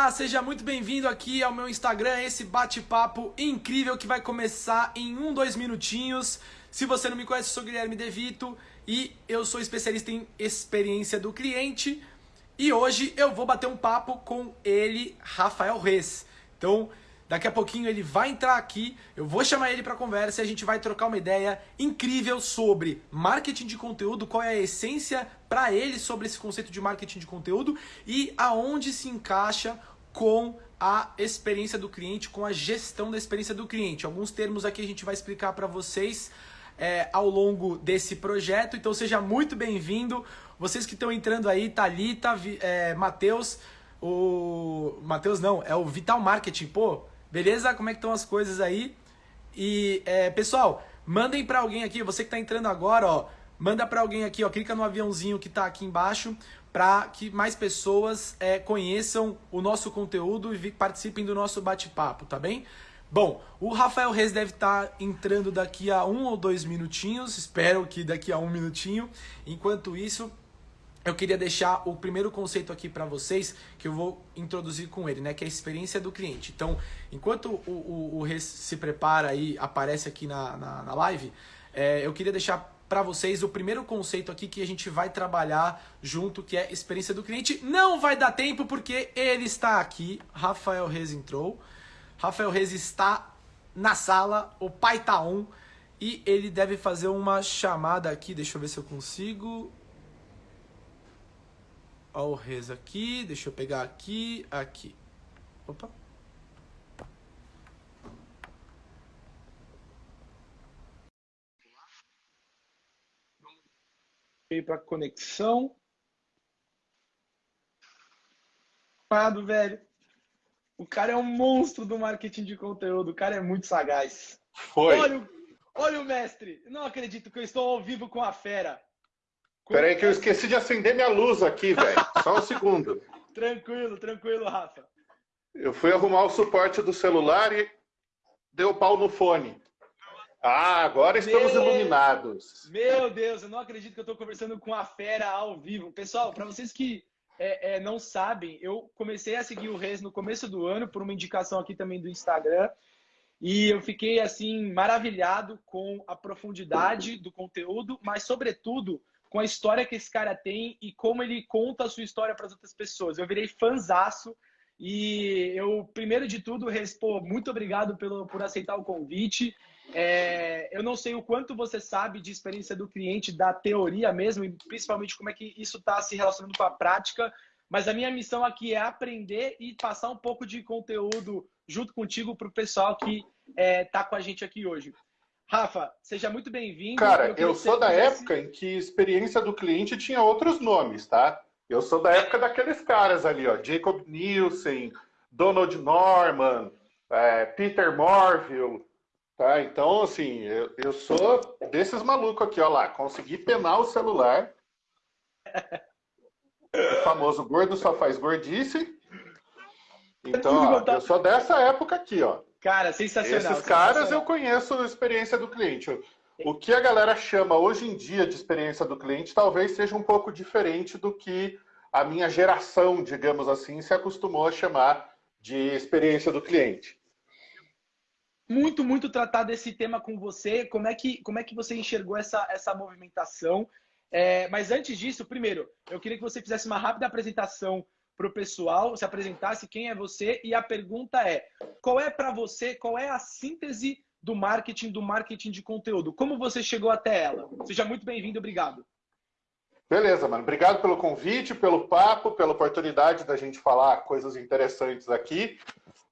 Olá, seja muito bem-vindo aqui ao meu Instagram, esse bate-papo incrível que vai começar em um, dois minutinhos. Se você não me conhece, eu sou Guilherme Devito e eu sou especialista em experiência do cliente. E hoje eu vou bater um papo com ele, Rafael Reis. Então, Daqui a pouquinho ele vai entrar aqui, eu vou chamar ele para conversa e a gente vai trocar uma ideia incrível sobre marketing de conteúdo, qual é a essência para ele sobre esse conceito de marketing de conteúdo e aonde se encaixa com a experiência do cliente, com a gestão da experiência do cliente. Alguns termos aqui a gente vai explicar para vocês é, ao longo desse projeto, então seja muito bem-vindo. Vocês que estão entrando aí, Thalita, é, Matheus, o... Matheus não, é o Vital Marketing, pô, Beleza? Como é que estão as coisas aí? E, é, pessoal, mandem para alguém aqui, você que está entrando agora, ó, manda para alguém aqui, ó, clica no aviãozinho que está aqui embaixo para que mais pessoas é, conheçam o nosso conteúdo e participem do nosso bate-papo, tá bem? Bom, o Rafael Reis deve estar tá entrando daqui a um ou dois minutinhos, espero que daqui a um minutinho. Enquanto isso, eu queria deixar o primeiro conceito aqui para vocês, que eu vou introduzir com ele, né? Que é a experiência do cliente. Então, enquanto o, o, o Res se prepara e aparece aqui na, na, na live, é, eu queria deixar para vocês o primeiro conceito aqui que a gente vai trabalhar junto, que é experiência do cliente. Não vai dar tempo porque ele está aqui, Rafael Reis entrou. Rafael Reis está na sala, o pai tá on, e ele deve fazer uma chamada aqui, deixa eu ver se eu consigo. Ó o res aqui, deixa eu pegar aqui, aqui. Opa. Veio para conexão. Amado, velho. O cara é um monstro do marketing de conteúdo. O cara é muito sagaz. Foi. Olha, olha o mestre. Não acredito que eu estou ao vivo com a fera. Peraí que eu esqueci de acender minha luz aqui, velho. Só um segundo. tranquilo, tranquilo, Rafa. Eu fui arrumar o suporte do celular e deu pau no fone. Ah, agora estamos meu, iluminados. Meu Deus, eu não acredito que eu estou conversando com a fera ao vivo. Pessoal, para vocês que é, é, não sabem, eu comecei a seguir o Reis no começo do ano por uma indicação aqui também do Instagram. E eu fiquei assim maravilhado com a profundidade do conteúdo, mas sobretudo com a história que esse cara tem e como ele conta a sua história para as outras pessoas. Eu virei fanzaço e eu, primeiro de tudo, respondo muito obrigado pelo, por aceitar o convite. É, eu não sei o quanto você sabe de experiência do cliente, da teoria mesmo, e principalmente como é que isso está se relacionando com a prática, mas a minha missão aqui é aprender e passar um pouco de conteúdo junto contigo para o pessoal que está é, tá com a gente aqui hoje. Rafa, seja muito bem-vindo. Cara, eu, eu sou da época em que experiência do cliente tinha outros nomes, tá? Eu sou da época daqueles caras ali, ó, Jacob Nielsen, Donald Norman, é, Peter Morville, tá? Então, assim, eu, eu sou desses malucos aqui, ó lá, consegui penar o celular. o famoso gordo só faz gordice. Então, ó, eu sou dessa época aqui, ó. Cara, sensacional. Esses caras eu conheço a experiência do cliente. O que a galera chama hoje em dia de experiência do cliente talvez seja um pouco diferente do que a minha geração, digamos assim, se acostumou a chamar de experiência do cliente. Muito, muito tratar desse tema com você. Como é que, como é que você enxergou essa, essa movimentação? É, mas antes disso, primeiro, eu queria que você fizesse uma rápida apresentação para o pessoal, se apresentasse quem é você e a pergunta é: qual é para você, qual é a síntese do marketing, do marketing de conteúdo? Como você chegou até ela? Seja muito bem-vindo, obrigado. Beleza, mano. Obrigado pelo convite, pelo papo, pela oportunidade da gente falar coisas interessantes aqui.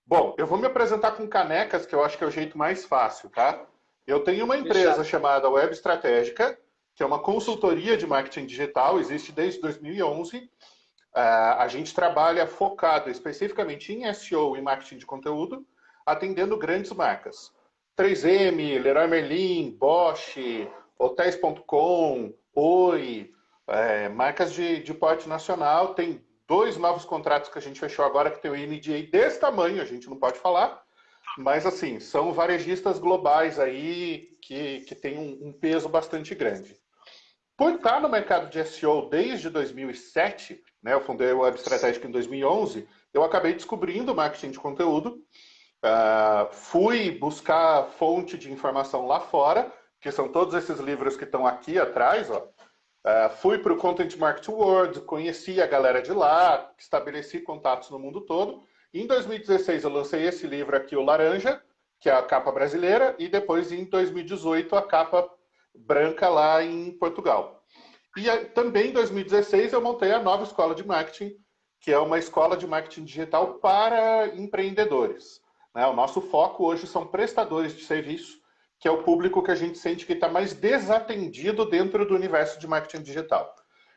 Bom, eu vou me apresentar com canecas, que eu acho que é o jeito mais fácil, tá? Eu tenho uma empresa chamada Web Estratégica, que é uma consultoria de marketing digital, existe desde 2011 é, a gente trabalha focado especificamente em SEO e marketing de conteúdo, atendendo grandes marcas. 3M, Leroy Merlin, Bosch, Hotels.com, Oi, é, marcas de, de porte nacional. Tem dois novos contratos que a gente fechou agora que tem o NDA desse tamanho, a gente não pode falar, mas assim, são varejistas globais aí que, que tem um, um peso bastante grande. por estar no mercado de SEO desde 2007, né, eu fundei o Web Estratégico em 2011, eu acabei descobrindo marketing de conteúdo, uh, fui buscar fonte de informação lá fora, que são todos esses livros que estão aqui atrás, ó. Uh, fui para o Content Marketing World, conheci a galera de lá, estabeleci contatos no mundo todo. Em 2016 eu lancei esse livro aqui, o Laranja, que é a capa brasileira, e depois em 2018 a capa branca lá em Portugal. E também em 2016 eu montei a nova escola de marketing, que é uma escola de marketing digital para empreendedores. Né? O nosso foco hoje são prestadores de serviço, que é o público que a gente sente que está mais desatendido dentro do universo de marketing digital.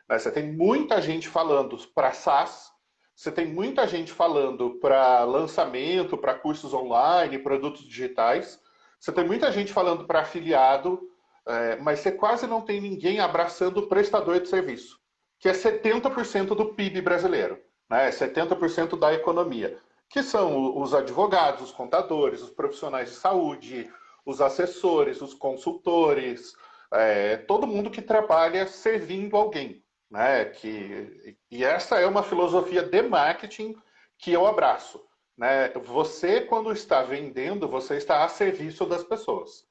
Né? Você tem muita gente falando para SaaS, você tem muita gente falando para lançamento, para cursos online, produtos digitais, você tem muita gente falando para afiliado, é, mas você quase não tem ninguém abraçando o prestador de serviço, que é 70% do PIB brasileiro, né? 70% da economia, que são os advogados, os contadores, os profissionais de saúde, os assessores, os consultores, é, todo mundo que trabalha servindo alguém. Né? Que, e essa é uma filosofia de marketing que eu abraço. Né? Você, quando está vendendo, você está a serviço das pessoas.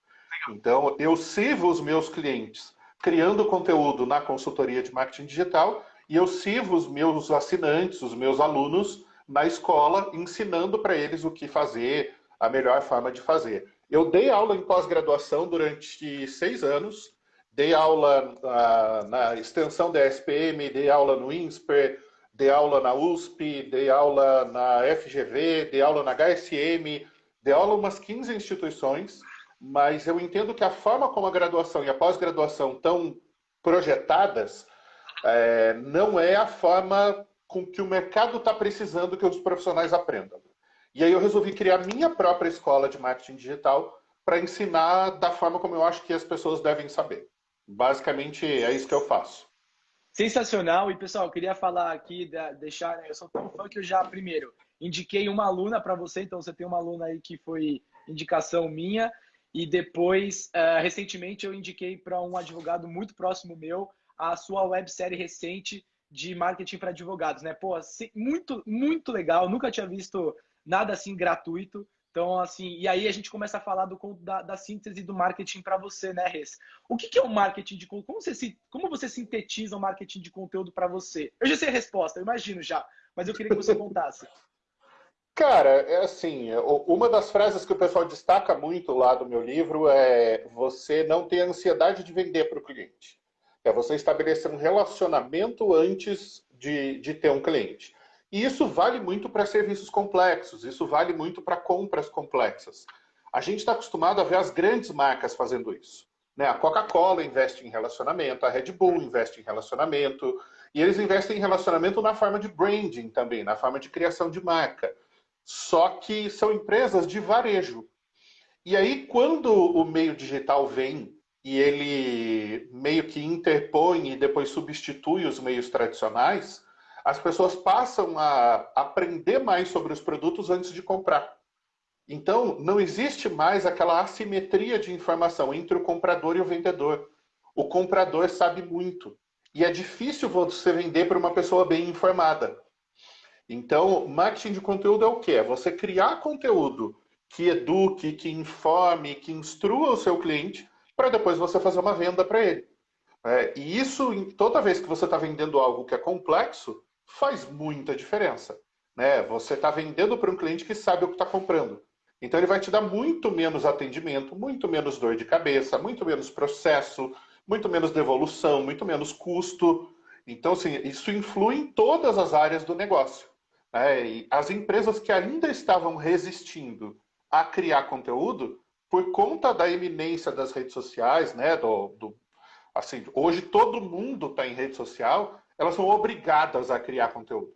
Então, eu sirvo os meus clientes criando conteúdo na consultoria de marketing digital e eu sirvo os meus assinantes, os meus alunos na escola, ensinando para eles o que fazer, a melhor forma de fazer. Eu dei aula em pós-graduação durante seis anos, dei aula na, na, extensão da SPM, dei aula no INSPER, dei aula na USP, dei aula na FGV, dei aula na HSM, dei aula em umas 15 instituições mas eu entendo que a forma como a graduação e a pós-graduação estão projetadas é, não é a forma com que o mercado está precisando que os profissionais aprendam. E aí eu resolvi criar minha própria escola de marketing digital para ensinar da forma como eu acho que as pessoas devem saber. Basicamente é isso que eu faço. Sensacional. E pessoal, eu queria falar aqui, deixar, né, eu sou tão fã que eu já primeiro indiquei uma aluna para você, então você tem uma aluna aí que foi indicação minha. E depois, uh, recentemente, eu indiquei para um advogado muito próximo meu a sua websérie recente de marketing para advogados, né? Pô, muito, muito legal. Nunca tinha visto nada assim gratuito. Então, assim, e aí a gente começa a falar do, da, da síntese do marketing para você, né, Res? O que, que é o marketing de conteúdo? Como você, como você sintetiza o marketing de conteúdo para você? Eu já sei a resposta, eu imagino já, mas eu queria que você contasse. Cara, é assim, uma das frases que o pessoal destaca muito lá do meu livro é você não ter ansiedade de vender para o cliente. É você estabelecer um relacionamento antes de, de ter um cliente. E isso vale muito para serviços complexos, isso vale muito para compras complexas. A gente está acostumado a ver as grandes marcas fazendo isso. Né? A Coca-Cola investe em relacionamento, a Red Bull investe em relacionamento, e eles investem em relacionamento na forma de branding também, na forma de criação de marca. Só que são empresas de varejo. E aí, quando o meio digital vem e ele meio que interpõe e depois substitui os meios tradicionais, as pessoas passam a aprender mais sobre os produtos antes de comprar. Então, não existe mais aquela assimetria de informação entre o comprador e o vendedor. O comprador sabe muito. E é difícil você vender para uma pessoa bem informada. Então, marketing de conteúdo é o quê? É você criar conteúdo que eduque, que informe, que instrua o seu cliente para depois você fazer uma venda para ele. É, e isso, toda vez que você está vendendo algo que é complexo, faz muita diferença. Né? Você está vendendo para um cliente que sabe o que está comprando. Então ele vai te dar muito menos atendimento, muito menos dor de cabeça, muito menos processo, muito menos devolução, muito menos custo. Então, assim, isso influi em todas as áreas do negócio. É, as empresas que ainda estavam resistindo a criar conteúdo, por conta da eminência das redes sociais, né, do, do assim, hoje todo mundo está em rede social, elas são obrigadas a criar conteúdo.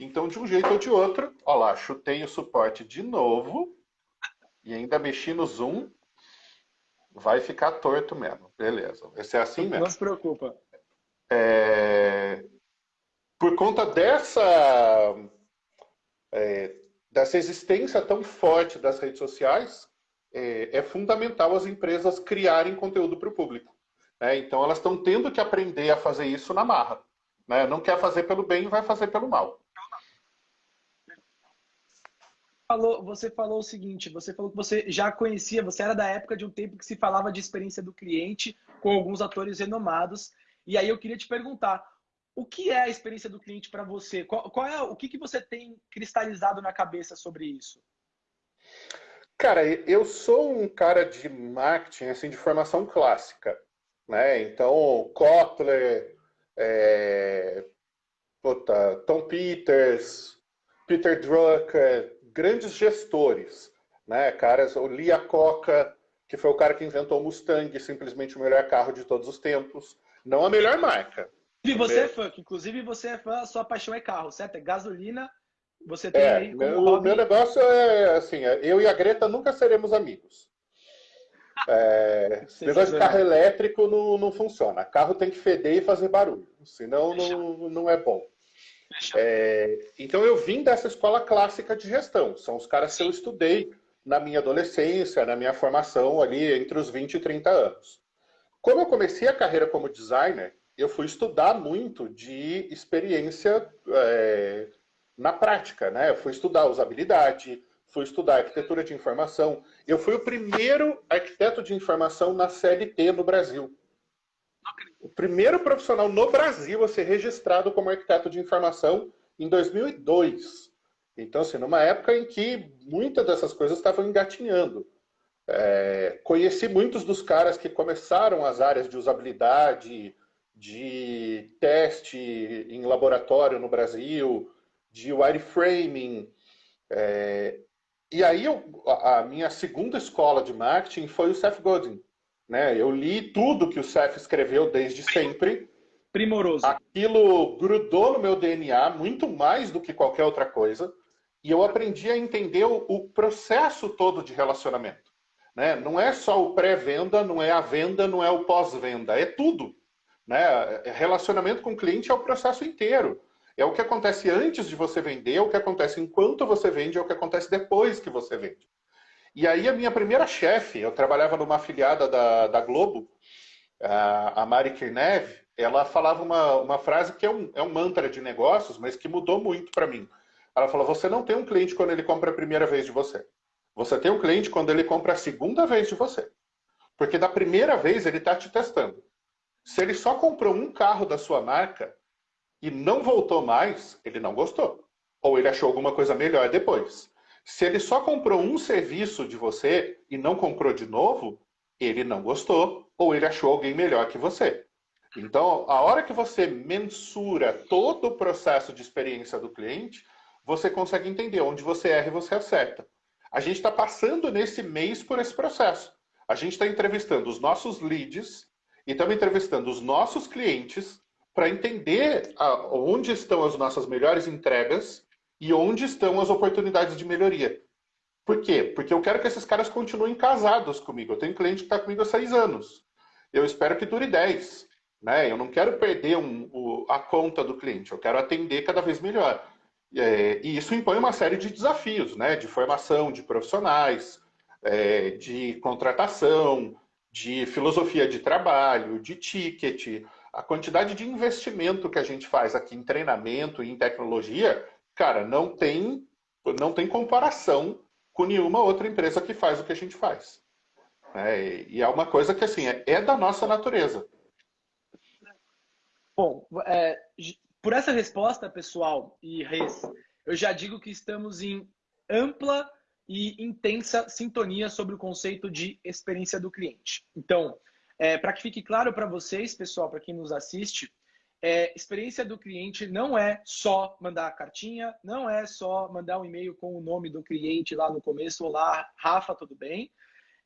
Então, de um jeito ou de outro, ó lá, chutei o suporte de novo e ainda mexi no zoom, vai ficar torto mesmo. Beleza, vai ser assim mesmo. Não se preocupa. É... Por conta dessa é, dessa existência tão forte das redes sociais, é, é fundamental as empresas criarem conteúdo para o público. Né? Então elas estão tendo que aprender a fazer isso na marra. Né? Não quer fazer pelo bem, vai fazer pelo mal. Falou, você falou o seguinte, você falou que você já conhecia, você era da época de um tempo que se falava de experiência do cliente com alguns atores renomados. E aí eu queria te perguntar, o que é a experiência do cliente para você? Qual, qual, é o que, que você tem cristalizado na cabeça sobre isso? Cara, eu sou um cara de marketing assim de formação clássica, né? Então Kotler, é, puta, Tom Peters, Peter Drucker, grandes gestores, né? Caras, o Lia Coca, que foi o cara que inventou o Mustang, simplesmente o melhor carro de todos os tempos, não a melhor marca, e você é fã, inclusive você é fã, sua paixão é carro, certo? É gasolina, você tem é, aí meu, hobby... meu negócio é assim, é, eu e a Greta nunca seremos amigos. É, negócio de carro elétrico não, não funciona. Carro tem que feder e fazer barulho, senão não, não é bom. É, então eu vim dessa escola clássica de gestão. São os caras que eu estudei na minha adolescência, na minha formação ali entre os 20 e 30 anos. Como eu comecei a carreira como designer, eu fui estudar muito de experiência é, na prática, né? Eu fui estudar usabilidade, fui estudar arquitetura de informação. Eu fui o primeiro arquiteto de informação na CLT no Brasil. O primeiro profissional no Brasil a ser registrado como arquiteto de informação em 2002. Então, assim, numa época em que muitas dessas coisas estavam engatinhando. É, conheci muitos dos caras que começaram as áreas de usabilidade, de teste em laboratório no Brasil, de wireframing. É, e aí eu, a minha segunda escola de marketing foi o Seth Godin. Né? Eu li tudo que o Seth escreveu desde sempre. Primoroso. Aquilo grudou no meu DNA muito mais do que qualquer outra coisa. E eu aprendi a entender o, o processo todo de relacionamento. Né? Não é só o pré-venda, não é a venda, não é o pós-venda, é tudo. Né? Relacionamento com o cliente é o processo inteiro. É o que acontece antes de você vender, é o que acontece enquanto você vende, é o que acontece depois que você vende. E aí a minha primeira chefe, eu trabalhava numa afiliada da, da Globo, a Mari Kirnev, ela falava uma, uma frase que é um, é um mantra de negócios, mas que mudou muito para mim. Ela falou, você não tem um cliente quando ele compra a primeira vez de você. Você tem um cliente quando ele compra a segunda vez de você. Porque da primeira vez ele está te testando. Se ele só comprou um carro da sua marca e não voltou mais, ele não gostou. Ou ele achou alguma coisa melhor depois. Se ele só comprou um serviço de você e não comprou de novo, ele não gostou ou ele achou alguém melhor que você. Então, a hora que você mensura todo o processo de experiência do cliente, você consegue entender onde você erra e você acerta. A gente está passando nesse mês por esse processo. A gente está entrevistando os nossos leads e estamos entrevistando os nossos clientes para entender a, onde estão as nossas melhores entregas e onde estão as oportunidades de melhoria. Por quê? Porque eu quero que esses caras continuem casados comigo. Eu tenho cliente que está comigo há seis anos. Eu espero que dure dez. Né? Eu não quero perder um, o, a conta do cliente. Eu quero atender cada vez melhor. É, e isso impõe uma série de desafios, né? de formação de profissionais, é, de contratação, de filosofia de trabalho, de ticket, a quantidade de investimento que a gente faz aqui em treinamento e em tecnologia, cara, não tem, não tem comparação com nenhuma outra empresa que faz o que a gente faz. É, e é uma coisa que, assim, é, é da nossa natureza. Bom, é, por essa resposta, pessoal e Reis, eu já digo que estamos em ampla e intensa sintonia sobre o conceito de experiência do cliente. Então, é, para que fique claro para vocês, pessoal, para quem nos assiste, é, experiência do cliente não é só mandar a cartinha, não é só mandar um e-mail com o nome do cliente lá no começo, olá, Rafa, tudo bem?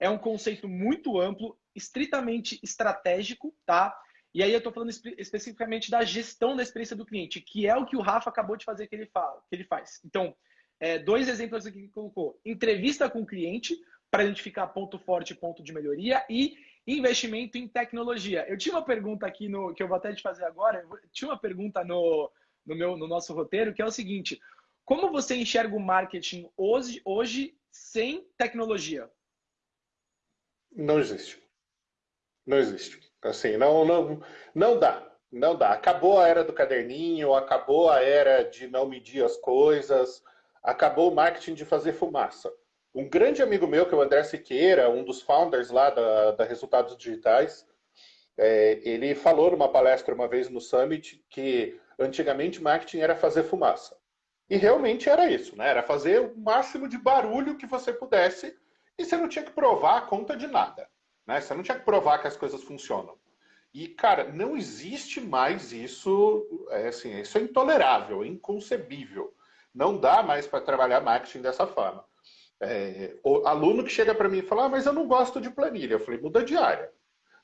É um conceito muito amplo, estritamente estratégico, tá? E aí eu estou falando espe especificamente da gestão da experiência do cliente, que é o que o Rafa acabou de fazer que ele, fala, que ele faz. Então, é, dois exemplos aqui que colocou. Entrevista com o cliente, para identificar ponto forte e ponto de melhoria, e investimento em tecnologia. Eu tinha uma pergunta aqui, no, que eu vou até te fazer agora, eu tinha uma pergunta no, no, meu, no nosso roteiro, que é o seguinte, como você enxerga o marketing hoje, hoje sem tecnologia? Não existe. Não existe. Assim, não, não, não dá. Não dá. Acabou a era do caderninho, acabou a era de não medir as coisas, acabou o marketing de fazer fumaça. Um grande amigo meu, que é o André Siqueira, um dos founders lá da, da Resultados Digitais, é, ele falou numa palestra uma vez no Summit que antigamente marketing era fazer fumaça. E realmente era isso, né? Era fazer o máximo de barulho que você pudesse e você não tinha que provar a conta de nada. Né? Você não tinha que provar que as coisas funcionam. E, cara, não existe mais isso, é, assim, isso é intolerável, é inconcebível. Não dá mais para trabalhar marketing dessa forma. É, aluno que chega para mim e fala, ah, mas eu não gosto de planilha. Eu falei, muda de área.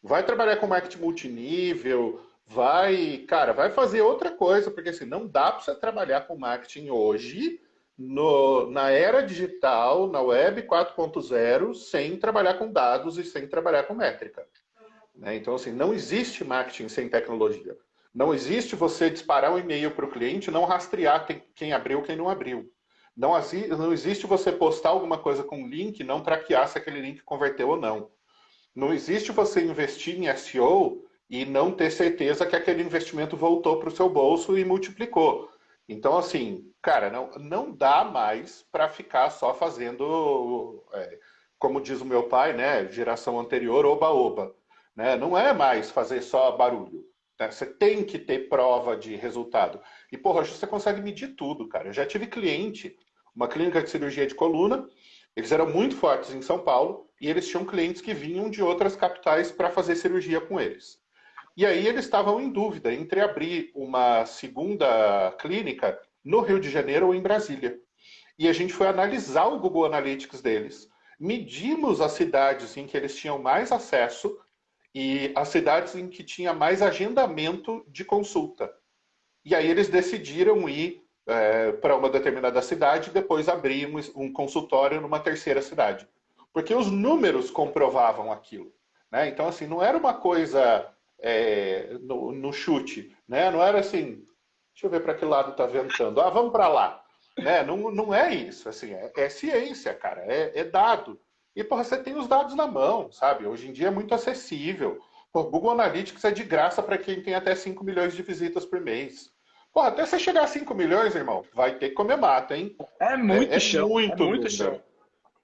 Vai trabalhar com marketing multinível, vai, cara, vai fazer outra coisa, porque assim, não dá para você trabalhar com marketing hoje, no, na era digital, na web 4.0, sem trabalhar com dados e sem trabalhar com métrica. Né? Então, assim, não existe marketing sem tecnologia. Não existe você disparar um e-mail para o cliente e não rastrear quem, quem abriu quem não abriu. Não, não existe você postar alguma coisa com link não traquear se aquele link converteu ou não. Não existe você investir em SEO e não ter certeza que aquele investimento voltou para o seu bolso e multiplicou. Então, assim, cara, não, não dá mais para ficar só fazendo, é, como diz o meu pai, né, geração anterior, oba-oba. Né? Não é mais fazer só barulho. Né? Você tem que ter prova de resultado. E, porra, você consegue medir tudo, cara. Eu já tive cliente, uma clínica de cirurgia de coluna, eles eram muito fortes em São Paulo e eles tinham clientes que vinham de outras capitais para fazer cirurgia com eles. E aí eles estavam em dúvida entre abrir uma segunda clínica no Rio de Janeiro ou em Brasília. E a gente foi analisar o Google Analytics deles, medimos as cidades em que eles tinham mais acesso e as cidades em que tinha mais agendamento de consulta. E aí eles decidiram ir é, para uma determinada cidade e depois abrir um, consultório numa terceira cidade. Porque os números comprovavam aquilo. Né? Então, assim, não era uma coisa é, no, no, chute, né? Não era assim, deixa eu ver para que lado está ventando. Ah, vamos para lá. Né? Não, não é isso, assim, é, é ciência, cara, é, é, dado. E, porra, você tem os dados na mão, sabe? Hoje em dia é muito acessível. O Google Analytics é de graça para quem tem até 5 milhões de visitas por mês. Porra, até você chegar a 5 milhões, irmão, vai ter que comer mata, hein? É muito é, é chão. Muito, é muito chão.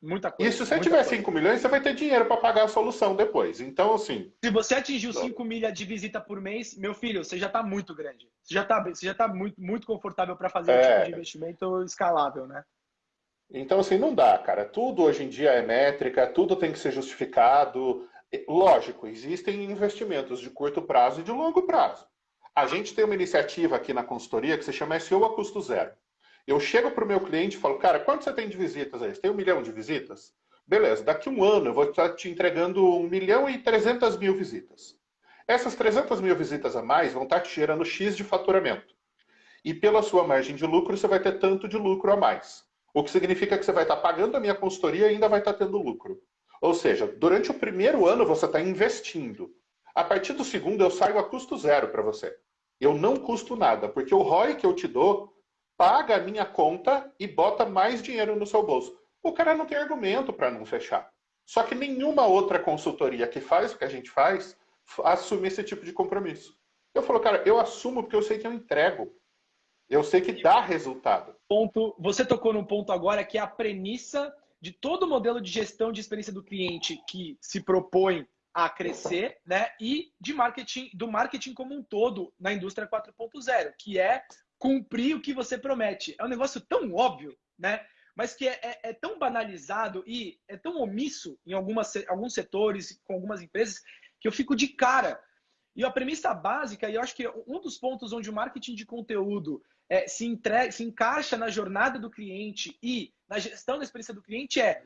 Muita coisa. E se você tiver coisa. 5 milhões, você vai ter dinheiro para pagar a solução depois. Então, assim. Se você atingiu 5 milhas de visita por mês, meu filho, você já está muito grande. Você já está você já tá muito, muito confortável para fazer é. um tipo de investimento escalável, né? Então, assim, não dá, cara. Tudo hoje em dia é métrica, tudo tem que ser justificado. Lógico, existem investimentos de curto prazo e de longo prazo. A gente tem uma iniciativa aqui na consultoria que se chama SEO a custo zero. Eu chego para o meu cliente e falo, cara, quanto você tem de visitas aí? Você tem um milhão de visitas? Beleza, daqui um ano eu vou estar te entregando um milhão e trezentas mil visitas. Essas 300 mil visitas a mais vão estar te gerando X de faturamento. E pela sua margem de lucro, você vai ter tanto de lucro a mais. O que significa que você vai estar pagando a minha consultoria e ainda vai estar tendo lucro. Ou seja, durante o primeiro ano você está investindo. A partir do segundo eu saio a custo zero para você. Eu não custo nada, porque o ROI que eu te dou paga a minha conta e bota mais dinheiro no seu bolso. O cara não tem argumento para não fechar. Só que nenhuma outra consultoria que faz o que a gente faz assume esse tipo de compromisso. Eu falo, cara, eu assumo porque eu sei que eu entrego. Eu sei que dá resultado. Ponto, você tocou num ponto agora que é a premissa de todo o modelo de gestão de experiência do cliente que se propõe a crescer, né? E de marketing, do marketing como um todo na indústria 4.0, que é cumprir o que você promete. É um negócio tão óbvio, né? Mas que é, é, é tão banalizado e é tão omisso em algumas, alguns setores, com algumas empresas, que eu fico de cara. E a premissa básica, e eu acho que um dos pontos onde o marketing de conteúdo é, se, entrega, se encaixa na jornada do cliente e na gestão da experiência do cliente é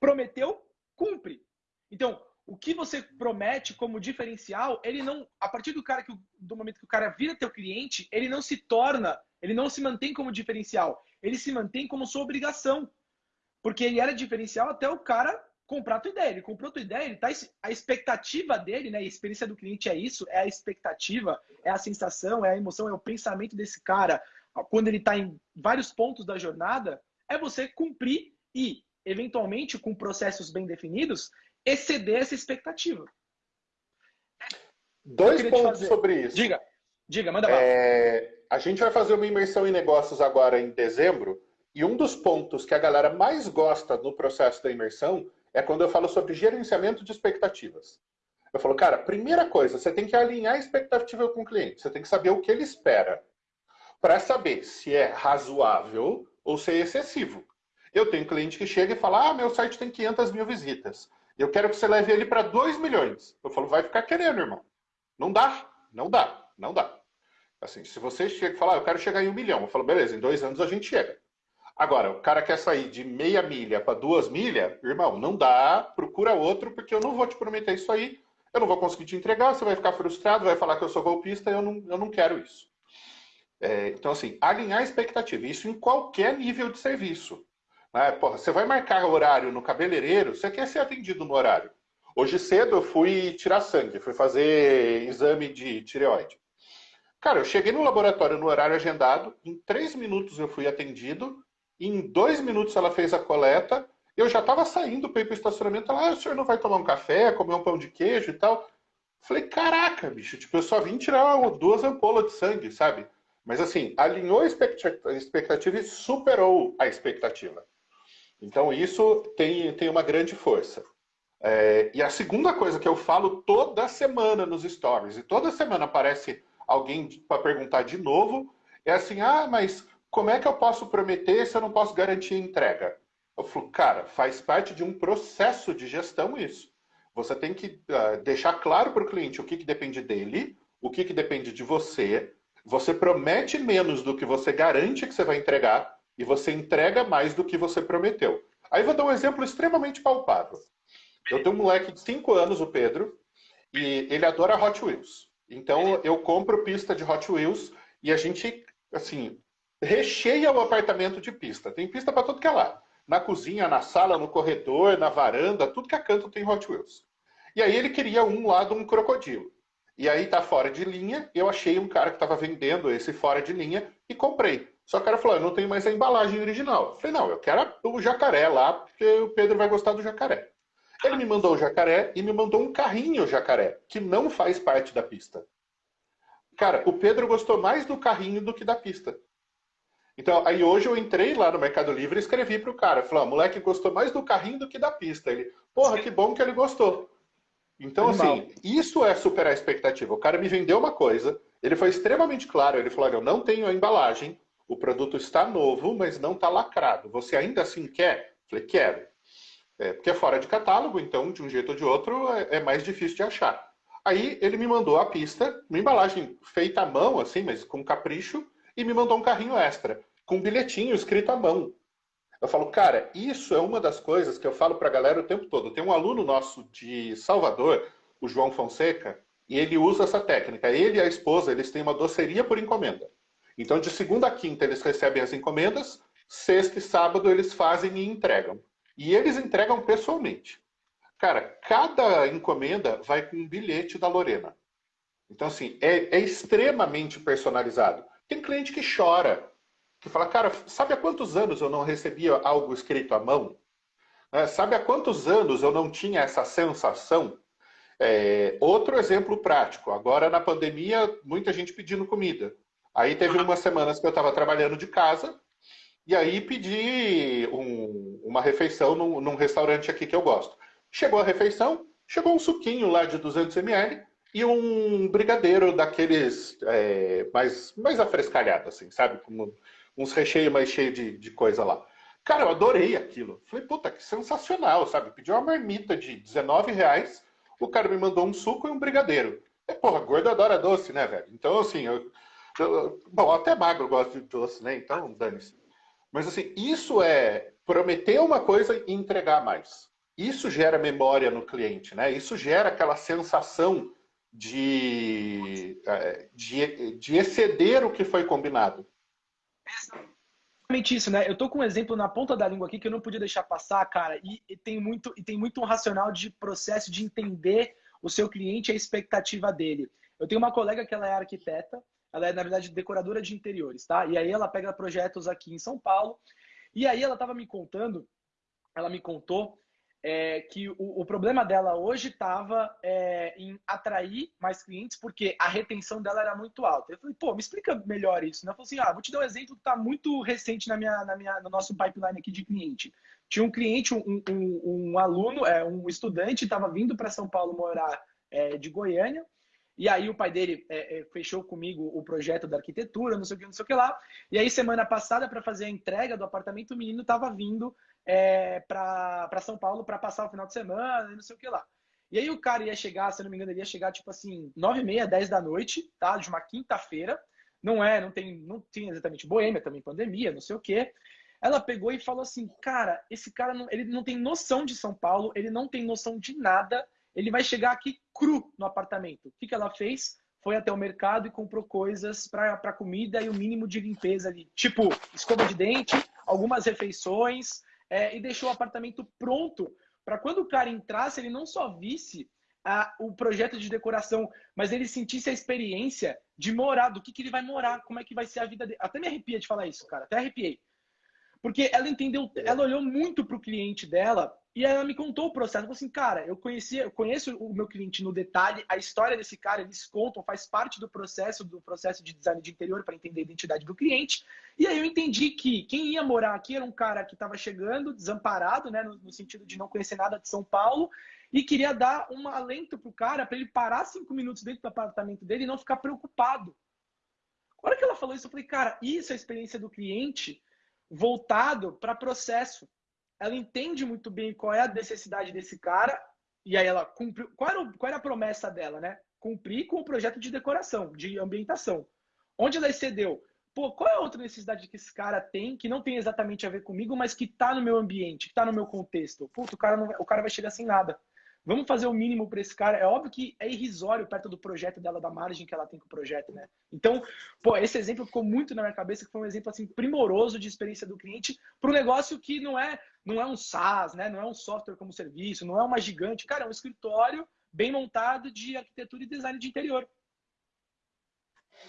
prometeu, cumpre. Então, o que você promete como diferencial, ele não, a partir do cara que do momento que o cara vira teu cliente, ele não se torna, ele não se mantém como diferencial, ele se mantém como sua obrigação. Porque ele era diferencial até o cara comprar a tua ideia. Ele comprou a tua ideia, ele tá, a expectativa dele, né? A experiência do cliente é isso, é a expectativa, é a sensação, é a emoção, é o pensamento desse cara quando ele está em vários pontos da jornada, é você cumprir e, eventualmente, com processos bem definidos, exceder essa expectativa. Dois pontos sobre isso. Diga, diga, manda é, A gente vai fazer uma imersão em negócios agora em dezembro, e um dos pontos que a galera mais gosta no processo da imersão é quando eu falo sobre gerenciamento de expectativas. Eu falo, cara, primeira coisa, você tem que alinhar a expectativa com o cliente. Você tem que saber o que ele espera. Para saber se é razoável ou se é excessivo. Eu tenho cliente que chega e fala, ah, meu site tem 500 mil visitas. Eu quero que você leve ele para 2 milhões. Eu falo, vai ficar querendo, irmão. Não dá, não dá, não dá. Assim, se você chega e fala, ah, eu quero chegar em um milhão. Eu falo, beleza, em dois anos a gente chega. Agora, o cara quer sair de meia milha para duas milhas, irmão, não dá, procura outro, porque eu não vou te prometer isso aí, eu não vou conseguir te entregar, você vai ficar frustrado, vai falar que eu sou golpista, eu não, eu não quero isso. É, então, assim, alinhar expectativa, isso em qualquer nível de serviço. Né? Porra, você vai marcar horário no cabeleireiro, você quer ser atendido no horário. Hoje cedo eu fui tirar sangue, fui fazer exame de tireoide. Cara, eu cheguei no laboratório no horário agendado, em três minutos eu fui atendido, em dois minutos ela fez a coleta, eu já estava saindo para ir para o estacionamento. Ela, ah, o senhor não vai tomar um café, comer um pão de queijo e tal? Falei, caraca, bicho, tipo, eu só vim tirar duas ampolas de sangue, sabe? Mas assim, alinhou a expectativa e superou a expectativa. Então isso tem, tem uma grande força. É, e a segunda coisa que eu falo toda semana nos stories, e toda semana aparece alguém para perguntar de novo, é assim, ah, mas como é que eu posso prometer se eu não posso garantir entrega? Eu falo, cara, faz parte de um processo de gestão isso. Você tem que uh, deixar claro para o cliente o que, que depende dele, o que, que depende de você. Você promete menos do que você garante que você vai entregar e você entrega mais do que você prometeu. Aí vou dar um exemplo extremamente palpável. Eu tenho um moleque de 5 anos, o Pedro, e ele adora Hot Wheels. Então eu compro pista de Hot Wheels e a gente, assim, recheia o apartamento de pista. Tem pista para tudo que é lá. Na cozinha, na sala, no corredor, na varanda, tudo que é canto tem Hot Wheels. E aí ele queria um lá de um crocodilo. E aí tá fora de linha, eu achei um cara que estava vendendo esse fora de linha e comprei. Só que o cara falou, eu não tenho mais a embalagem original. Eu falei, não, eu quero o jacaré lá, porque o Pedro vai gostar do jacaré. Ele me mandou o jacaré e me mandou um carrinho jacaré, que não faz parte da pista. Cara, o Pedro gostou mais do carrinho do que da pista. Então, aí hoje eu entrei lá no Mercado Livre e escrevi pro cara. Falei, o moleque gostou mais do carrinho do que da pista. Ele, porra, que bom que ele gostou. Então, assim, isso é superar a expectativa. O cara me vendeu uma coisa, ele foi extremamente claro. Ele falou, eu não tenho a embalagem, o produto está novo, mas não está lacrado. Você ainda assim quer? Falei, quero. É, porque é fora de catálogo, então, de um jeito ou de outro, é, é mais difícil de achar. Aí ele me mandou a pista, uma embalagem feita à mão, assim, mas com capricho, e me mandou um carrinho extra, com um bilhetinho escrito à mão. Eu falo, cara, isso é uma das coisas que eu falo para a galera o tempo todo. Tem um aluno nosso de Salvador, o João Fonseca, e ele usa essa técnica. Ele e a esposa, eles têm uma doceria por encomenda. Então, de segunda a quinta, eles recebem as encomendas, sexta e sábado eles fazem e entregam. E eles entregam pessoalmente. Cara, cada encomenda vai com um bilhete da Lorena. Então, assim, é, é extremamente personalizado. Tem cliente que chora, que fala, cara, sabe há quantos anos eu não recebia algo escrito à mão? É, sabe há quantos anos eu não tinha essa sensação? É, outro exemplo prático, agora na pandemia, muita gente pedindo comida. Aí teve umas semanas que eu estava trabalhando de casa, e aí pedi um, uma refeição num, num, restaurante aqui que eu gosto. Chegou a refeição, chegou um suquinho lá de 200 ml, e um brigadeiro daqueles é, mais, mais afrescalhado, assim, sabe? Com uns recheios mais cheios de, de coisa lá. Cara, eu adorei aquilo. Falei, puta, que sensacional, sabe? Pedi uma marmita de 19 reais, o cara me mandou um suco e um brigadeiro. É, porra, gordo adora doce, né, velho? Então, assim, eu, eu, bom, até magro gosta de doce, né? Então, dane-se. Mas, assim, isso é prometer uma coisa e entregar mais. Isso gera memória no cliente, né? Isso gera aquela sensação de, é, de, de exceder o que foi combinado. Exatamente isso, né? Eu tô com um exemplo na ponta da língua aqui que eu não podia deixar passar, cara, e, e, tem muito e tem muito um racional de processo de entender o seu cliente e a expectativa dele. Eu tenho uma colega que ela é arquiteta, ela é na verdade decoradora de interiores, tá? E aí ela pega projetos aqui em São Paulo. E aí ela tava me contando, ela me contou é, que o, o, problema dela hoje estava é, em atrair mais clientes, porque a retenção dela era muito alta. Eu falei, pô, me explica melhor isso. Né? Falei assim, ah, vou te dar um exemplo que está muito recente na minha, na minha, no nosso pipeline aqui de cliente. Tinha um cliente, um, um, um aluno, é, um estudante, estava vindo para São Paulo morar é, de Goiânia, e aí o pai dele é, é, fechou comigo o projeto da arquitetura, não sei o que, não sei o que lá. E aí semana passada para fazer a entrega do apartamento, o menino estava vindo é, para São Paulo para passar o final de semana, não sei o que lá. E aí o cara ia chegar, se não me engano, ele ia chegar tipo assim, 9 e meia, 10 da noite, tá? De uma quinta-feira. Não é, não tem, não tinha exatamente boêmia, também pandemia, não sei o quê. Ela pegou e falou assim, cara, esse cara não, ele não tem noção de São Paulo, ele não tem noção de nada, ele vai chegar aqui cru no apartamento. O que, que ela fez? Foi até o mercado e comprou coisas para comida e o mínimo de limpeza ali. Tipo, escova de dente, algumas refeições, é, e deixou o apartamento pronto para quando o cara entrasse, ele não só visse a, o projeto de decoração, mas ele sentisse a experiência de morar, do que, que ele vai morar, como é que vai ser a vida dele. Até me arrepia de falar isso, cara, até arrepiei. Porque ela entendeu, ela olhou muito para o cliente dela e ela me contou o processo. Ela falou assim, cara, eu, conheci, eu conheço o meu cliente no detalhe, a história desse cara, eles contam, faz parte do processo, do processo de design de interior para entender a identidade do cliente. E aí eu entendi que quem ia morar aqui era um cara que estava chegando, desamparado, né, no, no, sentido de não conhecer nada de São Paulo, e queria dar um alento pro cara para ele parar cinco minutos dentro do apartamento dele e não ficar preocupado. A hora que ela falou isso, eu falei, cara, isso é a experiência do cliente voltado para processo ela entende muito bem qual é a necessidade desse cara, e aí ela cumpriu. Qual era, qual era a promessa dela, né? Cumprir com o projeto de decoração, de ambientação. Onde ela excedeu? Pô, qual é a outra necessidade que esse cara tem, que não tem exatamente a ver comigo, mas que tá no meu ambiente, que tá no meu contexto? Puta, o cara, não, o cara vai chegar sem nada. Vamos fazer o mínimo para esse cara. É óbvio que é irrisório perto do projeto dela, da margem que ela tem com o projeto, né? Então, pô, esse exemplo ficou muito na minha cabeça, que foi um exemplo assim primoroso de experiência do cliente para um negócio que não é, não é um SaaS, né? Não é um software como serviço, não é uma gigante, cara, é um escritório bem montado de arquitetura e design de interior.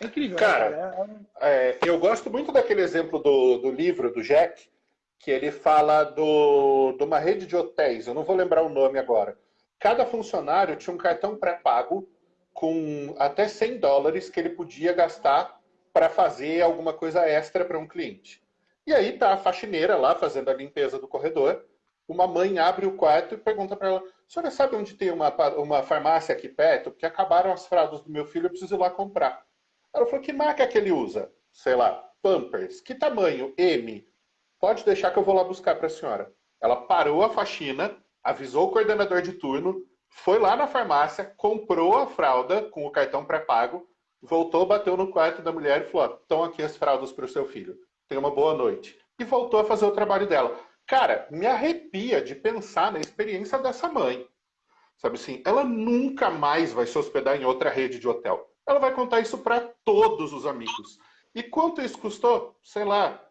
É incrível. Cara, né, cara? É... É, eu gosto muito daquele exemplo do, do livro do Jack, que ele fala do, de uma rede de hotéis. Eu não vou lembrar o nome agora cada funcionário tinha um cartão pré-pago com até 100 dólares que ele podia gastar para fazer alguma coisa extra para um cliente. E aí tá a faxineira lá fazendo a limpeza do corredor. Uma mãe abre o quarto e pergunta para ela: "A senhora sabe onde tem uma, uma farmácia aqui perto? Porque acabaram as fraldas do meu filho, eu preciso ir lá comprar." Ela falou: "Que marca que ele usa?" Sei lá, Pampers. Que tamanho? M. Pode deixar que eu vou lá buscar para a senhora. Ela parou a faxina, avisou o coordenador de turno, foi lá na farmácia, comprou a fralda com o cartão pré-pago, voltou, bateu no quarto da mulher e falou: estão aqui as fraldas para o seu filho. Tenha uma boa noite. E voltou a fazer o trabalho dela. Cara, me arrepia de pensar na experiência dessa mãe. Sabe assim, ela nunca mais vai se hospedar em outra rede de hotel. Ela vai contar isso para todos os amigos. E quanto isso custou? Sei lá,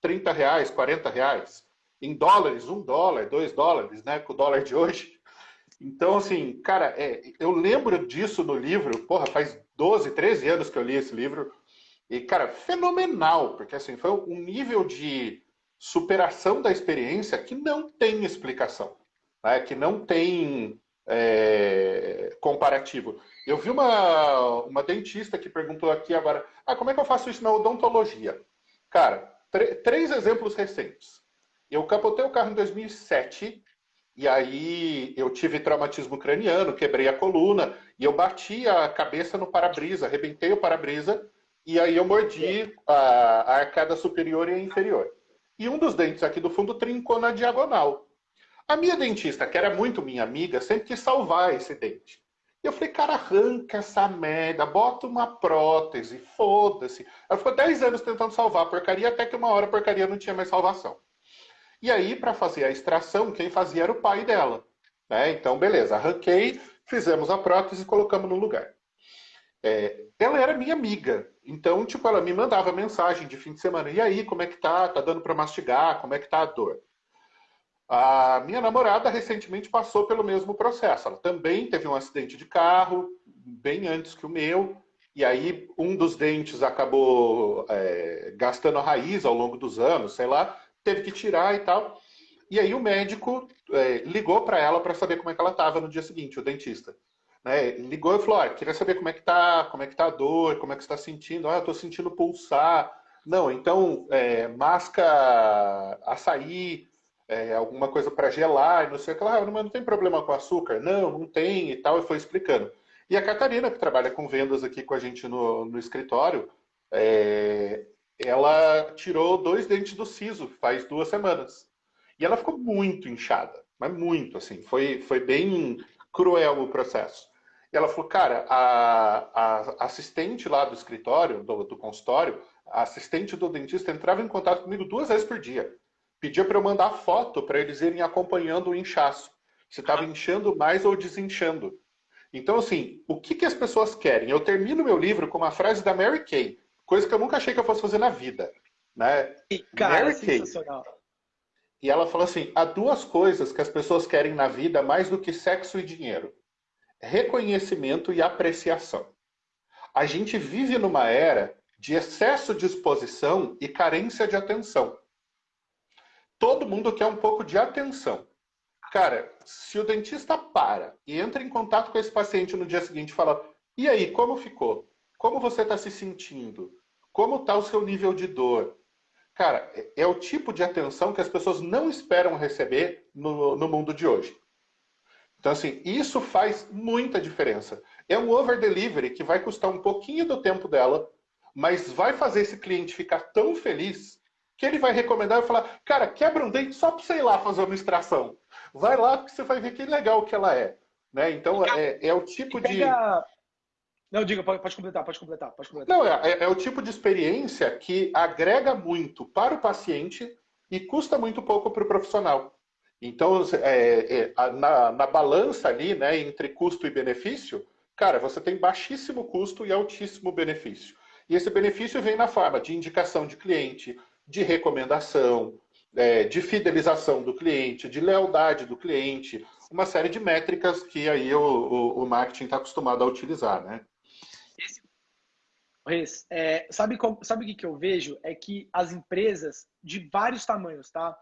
30 reais, 40 reais em dólares, um dólar, dois dólares, né? Com o dólar de hoje. Então, assim, cara, é, eu lembro disso no livro, porra, faz 12, 13 anos que eu li esse livro. E, cara, fenomenal, porque assim, foi um nível de superação da experiência que não tem explicação, né? que não tem é, comparativo. Eu vi uma, uma dentista que perguntou aqui agora, ah, como é que eu faço isso na odontologia? Cara, três exemplos recentes. Eu capotei o carro em 2007 e aí eu tive traumatismo craniano, quebrei a coluna e eu bati a cabeça no para-brisa, arrebentei o para-brisa e aí eu mordi a, a arcada superior e inferior. E um dos dentes aqui do fundo trincou na diagonal. A minha dentista, que era muito minha amiga, sempre quis salvar esse dente. E eu falei, cara, arranca essa merda, bota uma prótese, foda-se. Ela ficou 10 anos tentando salvar a porcaria, até que uma hora a porcaria não tinha mais salvação. E aí, para fazer a extração, quem fazia era o pai dela. Né? Então, beleza, arranquei, fizemos a prótese e colocamos no lugar. É, ela era minha amiga, então, tipo, ela me mandava mensagem de fim de semana. E aí, como é que tá? Tá dando para mastigar? Como é que tá a dor? A minha namorada recentemente passou pelo mesmo processo. Ela também teve um acidente de carro, bem antes que o meu. E aí, um dos dentes acabou é, gastando a raiz ao longo dos anos, sei lá teve que tirar e tal. E aí o médico é, ligou para ela para saber como é que ela estava no dia seguinte, o dentista. Né? Ligou e falou, ah, queria saber como é que tá, como é que tá a dor, como é que está sentindo. Ah, eu estou sentindo pulsar. Não, então, é, masca açaí, é, alguma coisa para gelar, não sei o que lá. Ah, mas não tem problema com açúcar? Não, não tem e tal, e foi explicando. E a Catarina, que trabalha com vendas aqui com a gente no, no escritório, é, ela tirou dois dentes do siso faz duas semanas. E ela ficou muito inchada, mas muito, assim. Foi, foi bem cruel o processo. E ela falou, cara, a, a assistente lá do escritório, do, do consultório, a assistente do dentista entrava em contato comigo duas vezes por dia. Pedia para eu mandar foto para eles irem acompanhando o inchaço. Se estava inchando mais ou desinchando. Então, assim, o que, que as pessoas querem? Eu termino meu livro com uma frase da Mary Kay, coisa que eu nunca achei que eu fosse fazer na vida. Né? E, cara, Mary sensacional. Kay. E ela fala assim: há duas coisas que as pessoas querem na vida mais do que sexo e dinheiro: reconhecimento e apreciação. A gente vive numa era de excesso de exposição e carência de atenção. Todo mundo quer um pouco de atenção. Cara, se o dentista para e entra em contato com esse paciente no dia seguinte e fala: e aí, como ficou? Como você está se sentindo? Como está o seu nível de dor? Cara, é o tipo de atenção que as pessoas não esperam receber no, no mundo de hoje. Então, assim, isso faz muita diferença. É um over delivery que vai custar um pouquinho do tempo dela, mas vai fazer esse cliente ficar tão feliz que ele vai recomendar e falar: cara, quebra um dente só para você ir lá fazer uma extração. Vai lá que você vai ver que legal que ela é. Né? Então, é, é o tipo de. Não, diga, pode, pode, completar, pode completar, pode completar. Não, é, é, é, o tipo de experiência que agrega muito para o paciente e custa muito pouco para o profissional. Então, é, é, na, na, balança ali, né, entre custo e benefício, cara, você tem baixíssimo custo e altíssimo benefício. E esse benefício vem na forma de indicação de cliente, de recomendação, é, de fidelização do cliente, de lealdade do cliente, uma série de métricas que aí o, o, o marketing está acostumado a utilizar, né? Reis, é, sabe, o que, que eu vejo? É que as empresas de vários tamanhos, tá?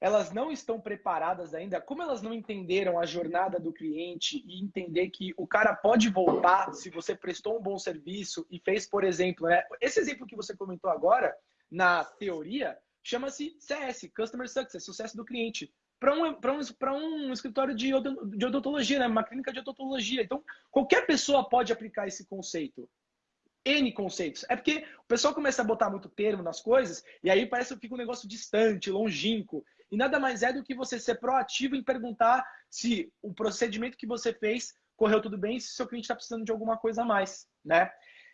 Elas não estão preparadas ainda, como elas não entenderam a jornada do cliente e entender que o cara pode voltar se você prestou um bom serviço e fez, por exemplo, né? Esse exemplo que você comentou agora, na teoria, chama-se CS, Customer Success, sucesso do cliente. Para um, um, um escritório de, de odontologia, né? uma clínica de odontologia. Então, qualquer pessoa pode aplicar esse conceito. N conceitos. É porque o pessoal começa a botar muito termo nas coisas e aí parece que fica um negócio distante, longínquo. E nada mais é do que você ser proativo em perguntar se o procedimento que você fez correu tudo bem, se o seu cliente está precisando de alguma coisa a mais, né?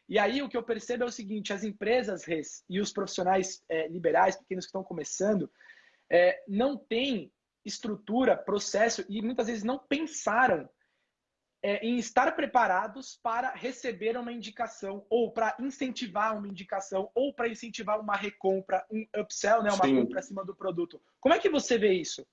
E aí o que eu percebo é o seguinte: as empresas res, e os profissionais é, liberais, pequenos que estão começando, é, não têm estrutura, processo e muitas vezes não pensaram é, em estar preparados para receber uma indicação, ou para incentivar uma indicação, ou para incentivar uma recompra, um upsell, né, uma Sim. compra acima do produto. Como é que você vê isso?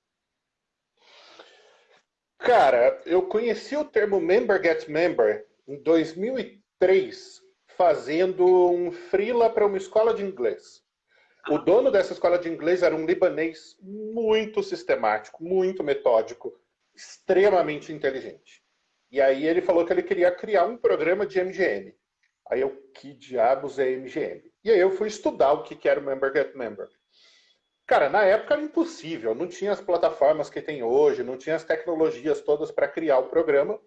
Cara, eu conheci o termo Member Get Member em 2003, fazendo um freela para uma escola de inglês. O dono dessa escola de inglês era um libanês muito sistemático, muito metódico, extremamente inteligente. E aí ele falou que ele queria criar um programa de MGM. Aí eu, que diabos é MGM? E aí eu fui estudar o que era o Member Get Member. Cara, na época era impossível, não tinha as plataformas que tem hoje, não tinha as tecnologias todas para criar o programa,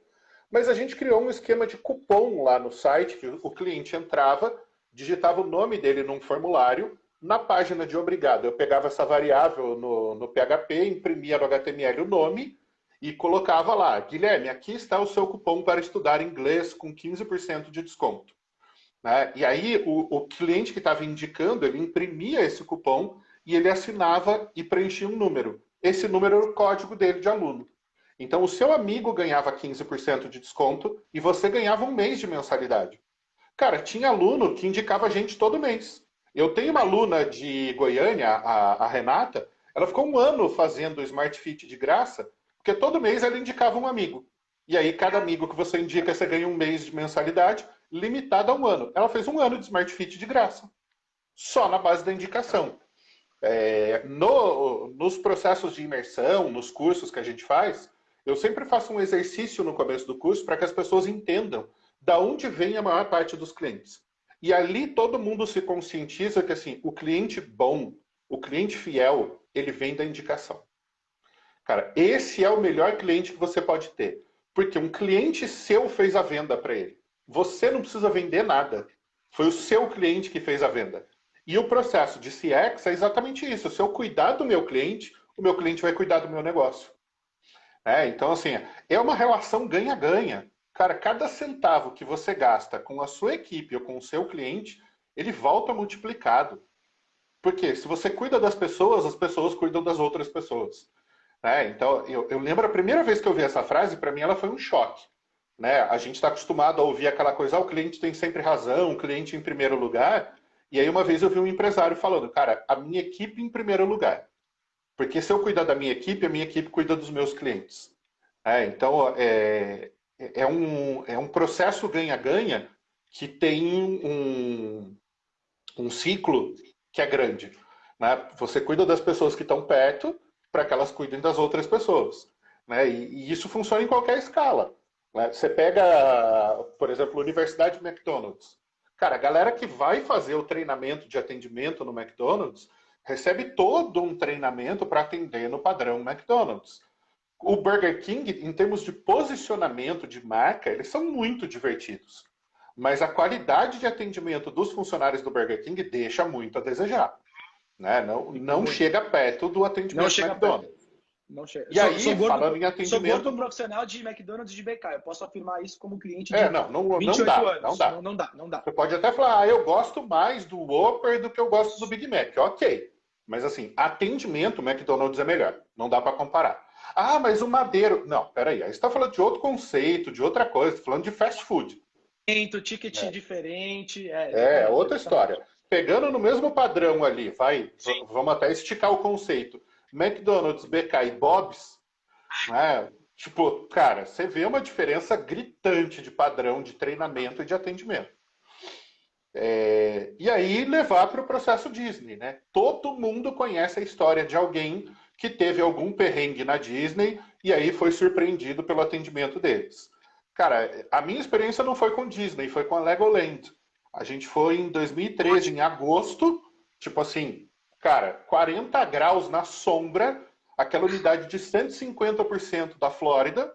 mas a gente criou um esquema de cupom lá no site, que o cliente entrava, digitava o nome dele num formulário, na página de obrigado eu pegava essa variável no, no PHP, imprimia no HTML o nome, e colocava lá, Guilherme, aqui está o seu cupom para estudar inglês com 15% de desconto. Né? E aí o, o cliente que estava indicando, ele imprimia esse cupom e ele assinava e preenchia um número. Esse número era o código dele de aluno. Então o seu amigo ganhava 15% de desconto e você ganhava um mês de mensalidade. Cara, tinha aluno que indicava a gente todo mês. Eu tenho uma aluna de Goiânia, a, a Renata, ela ficou um ano fazendo Smart Fit de graça porque todo mês ela indicava um amigo. E aí, cada amigo que você indica, você ganha um mês de mensalidade, limitado a um ano. Ela fez um ano de Smart Fit de graça. Só na base da indicação. É, no, nos processos de imersão, nos cursos que a gente faz, eu sempre faço um exercício no começo do curso para que as pessoas entendam da onde vem a maior parte dos clientes. E ali todo mundo se conscientiza que assim, o cliente bom, o cliente fiel, ele vem da indicação. Cara, esse é o melhor cliente que você pode ter. Porque um cliente seu fez a venda para ele. Você não precisa vender nada. Foi o seu cliente que fez a venda. E o processo de CX é exatamente isso. Se eu cuidar do meu cliente, o meu cliente vai cuidar do meu negócio. É, então, assim, é uma relação ganha-ganha. Cara, cada centavo que você gasta com a sua equipe ou com o seu cliente, ele volta multiplicado. Porque se você cuida das pessoas, as pessoas cuidam das outras pessoas. É, então, eu, eu, lembro a primeira vez que eu vi essa frase, para mim ela foi um choque. Né? A gente está acostumado a ouvir aquela coisa, ah, o cliente tem sempre razão, o cliente em primeiro lugar. E aí uma vez eu vi um empresário falando, cara, a minha equipe em primeiro lugar. Porque se eu cuidar da minha equipe, a minha equipe cuida dos meus clientes. É, então, é, é, um, é um processo ganha-ganha que tem um, um ciclo que é grande. Né? Você cuida das pessoas que estão perto para que elas cuidem das outras pessoas. Né? E, e isso funciona em qualquer escala. Né? Você pega, por exemplo, a Universidade McDonald's. Cara, a galera que vai fazer o treinamento de atendimento no McDonald's recebe todo um treinamento para atender no padrão McDonald's. O Burger King, em termos de posicionamento de marca, eles são muito divertidos. Mas a qualidade de atendimento dos funcionários do Burger King deixa muito a desejar. Né? Não, não chega perto do atendimento do McDonald's. Perto. Não chega. E sou, aí, sou gordo, falando em atendimento... Sou gordo profissional de McDonald's e de BK. Eu posso afirmar isso como cliente de é, não, não, 28 não dá, anos. Não dá. Não, não, dá, não dá. Você pode até falar, ah, eu gosto mais do Whopper do que eu gosto do Big Mac. Ok. Mas assim, atendimento, McDonald's é melhor. Não dá para comparar. Ah, mas o Madeiro... Não, peraí. Aí você está falando de outro conceito, de outra coisa. Tá falando de fast food. Ticket é. diferente. É, é outra história. Pegando no mesmo padrão ali, vai, Sim. vamos até esticar o conceito. McDonald's, BK e Bob's, né? Tipo, cara, você vê uma diferença gritante de padrão de treinamento e de atendimento. É, e aí levar para o processo Disney, né? Todo mundo conhece a história de alguém que teve algum perrengue na Disney e aí foi surpreendido pelo atendimento deles. Cara, a minha experiência não foi com Disney, foi com a Legoland. A gente foi em 2013, em agosto, tipo assim, cara, 40 graus na sombra, aquela unidade de 150% da Flórida.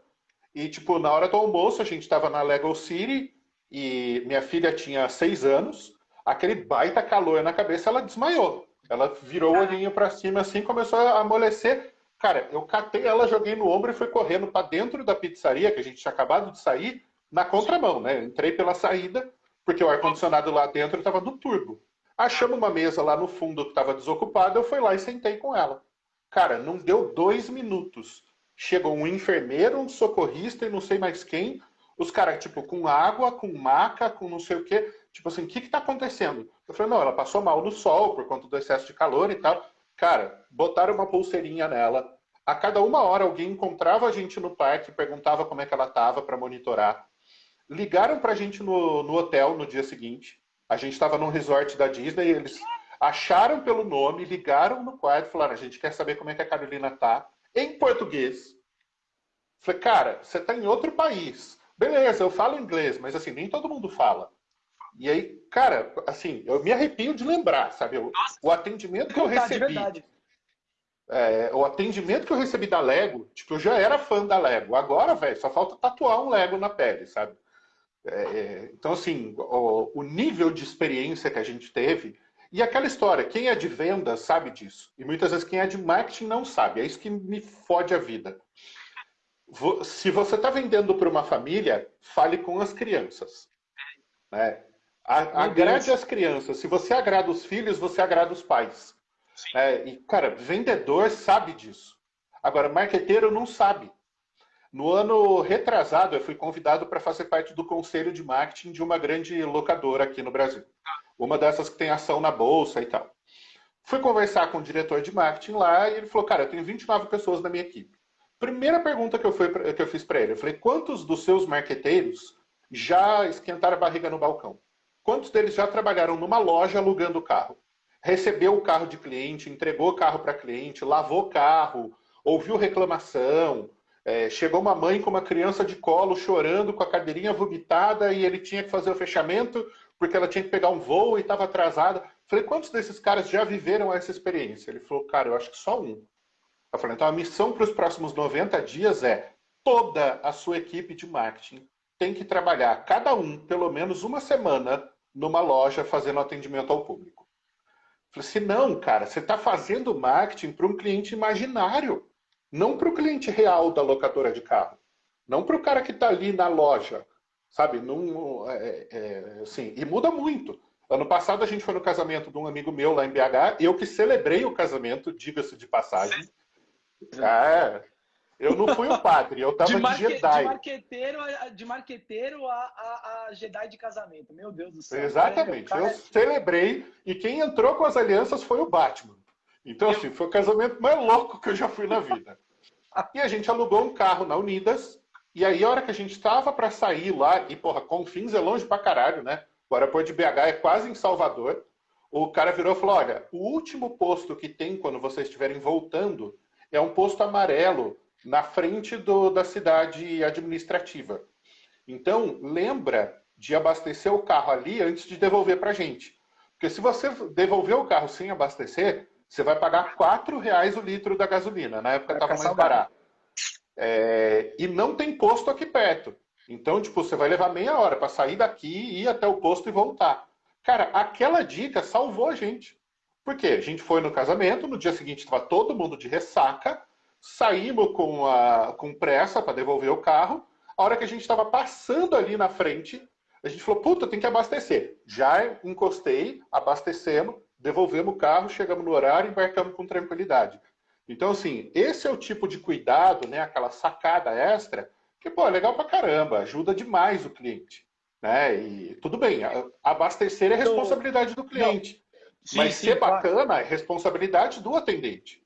E, tipo, na hora do almoço, a gente estava na Lego City e minha filha tinha seis anos. Aquele baita calor na cabeça, ela desmaiou. Ela virou o olhinho para cima assim, começou a amolecer. Cara, eu catei ela, joguei no ombro e fui correndo para dentro da pizzaria, que a gente tinha acabado de sair, na contramão, né? entrei pela saída, porque o ar-condicionado lá dentro estava no turbo. Achamos uma mesa lá no fundo que estava desocupada, eu fui lá e sentei com ela. Cara, não deu dois minutos. Chegou um enfermeiro, um socorrista e não sei mais quem. Os caras, tipo, com água, com maca, com não sei o quê. Tipo assim, o que que tá acontecendo? Eu falei, não, ela passou mal no sol por conta do excesso de calor e tal. Cara, botaram uma pulseirinha nela. A cada uma hora alguém encontrava a gente no parque, perguntava como é que ela tava para monitorar. Ligaram pra gente no, no hotel no dia seguinte. A gente estava num resort da Disney e eles acharam pelo nome, ligaram no quarto e falaram: a gente quer saber como é que a Carolina tá, em português. Falei, cara, você tá em outro país. Beleza, eu falo inglês, mas assim, nem todo mundo fala. E aí, cara, assim, eu me arrepio de lembrar, sabe? O, o atendimento que eu recebi. É, o atendimento que eu recebi da Lego, tipo, eu já era fã da Lego. Agora, velho, só falta tatuar um Lego na pele, sabe? É, é, então, assim, o, o, nível de experiência que a gente teve, e aquela história, quem é de venda sabe disso. E muitas vezes quem é de marketing não sabe. É isso que me fode a vida. Se você está vendendo para uma família, fale com as crianças. Né? Agrade as crianças. Se você agrada os filhos, você agrada os pais. É, e, cara, vendedor sabe disso. Agora, marqueteiro não sabe. No ano retrasado, eu fui convidado para fazer parte do conselho de marketing de uma grande locadora aqui no Brasil. Uma dessas que tem ação na bolsa e tal. Fui conversar com o diretor de marketing lá e ele falou: Cara, eu tenho 29 pessoas na minha equipe. Primeira pergunta que eu, fui, que eu fiz para ele: eu falei, quantos dos seus marqueteiros já esquentaram a barriga no balcão? Quantos deles já trabalharam numa loja alugando carro? recebeu o carro de cliente, entregou o carro para cliente, lavou o carro, ouviu reclamação, é, chegou uma mãe com uma criança de colo chorando, com a cadeirinha vomitada, e ele tinha que fazer o fechamento porque ela tinha que pegar um voo e estava atrasada. Falei, quantos desses caras já viveram essa experiência? Ele falou, cara, eu acho que só um. Eu falei, então a missão para os próximos 90 dias é toda a sua equipe de marketing tem que trabalhar, cada um, pelo menos uma semana, numa loja fazendo atendimento ao público. Falei assim, não, cara, você está fazendo marketing para um cliente imaginário, não para o cliente real da locadora de carro. Não para o cara que está ali na loja, sabe? Num, é, é, assim, e muda muito. Ano passado a gente foi no casamento de um amigo meu lá em BH, eu que celebrei o casamento, diga-se de passagem. É, eu não fui o padre, eu tava de, marque, de Jedi. De marqueteiro, de marqueteiro a, a, a, Jedi de casamento. Meu Deus do céu. Exatamente. eu é... celebrei e quem entrou com as alianças foi o Batman. Então, assim, foi o casamento mais louco que eu já fui na vida. E a gente alugou um carro na Unidas. E aí, a hora que a gente estava para sair lá, e porra, Confins é longe pra caralho, né? O aeroporto de BH é quase em Salvador. O cara virou e falou: olha, o último posto que tem quando vocês estiverem voltando é um posto amarelo na frente do, da cidade administrativa. Então, lembra de abastecer o carro ali antes de devolver para a gente. Porque se você devolver o carro sem abastecer, você vai pagar R$ reais o litro da gasolina. Na época estava mais barato. É, e não tem posto aqui perto. Então, tipo, você vai levar meia hora para sair daqui, ir até o posto e voltar. Cara, aquela dica salvou a gente. Por quê? A gente foi no casamento, no dia seguinte estava todo mundo de ressaca, saímos com, a, com pressa para devolver o carro. A hora que a gente estava passando ali na frente, a gente falou, puta, tem que abastecer. Já encostei, abastecemos, devolvemos o carro, chegamos no horário e embarcamos com tranquilidade. Então, assim, esse é o tipo de cuidado, né, aquela sacada extra, que, pô, é legal pra caramba, ajuda demais o cliente. Né? E tudo bem, abastecer é responsabilidade do cliente. Sim, mas sim, ser bacana claro. é responsabilidade do atendente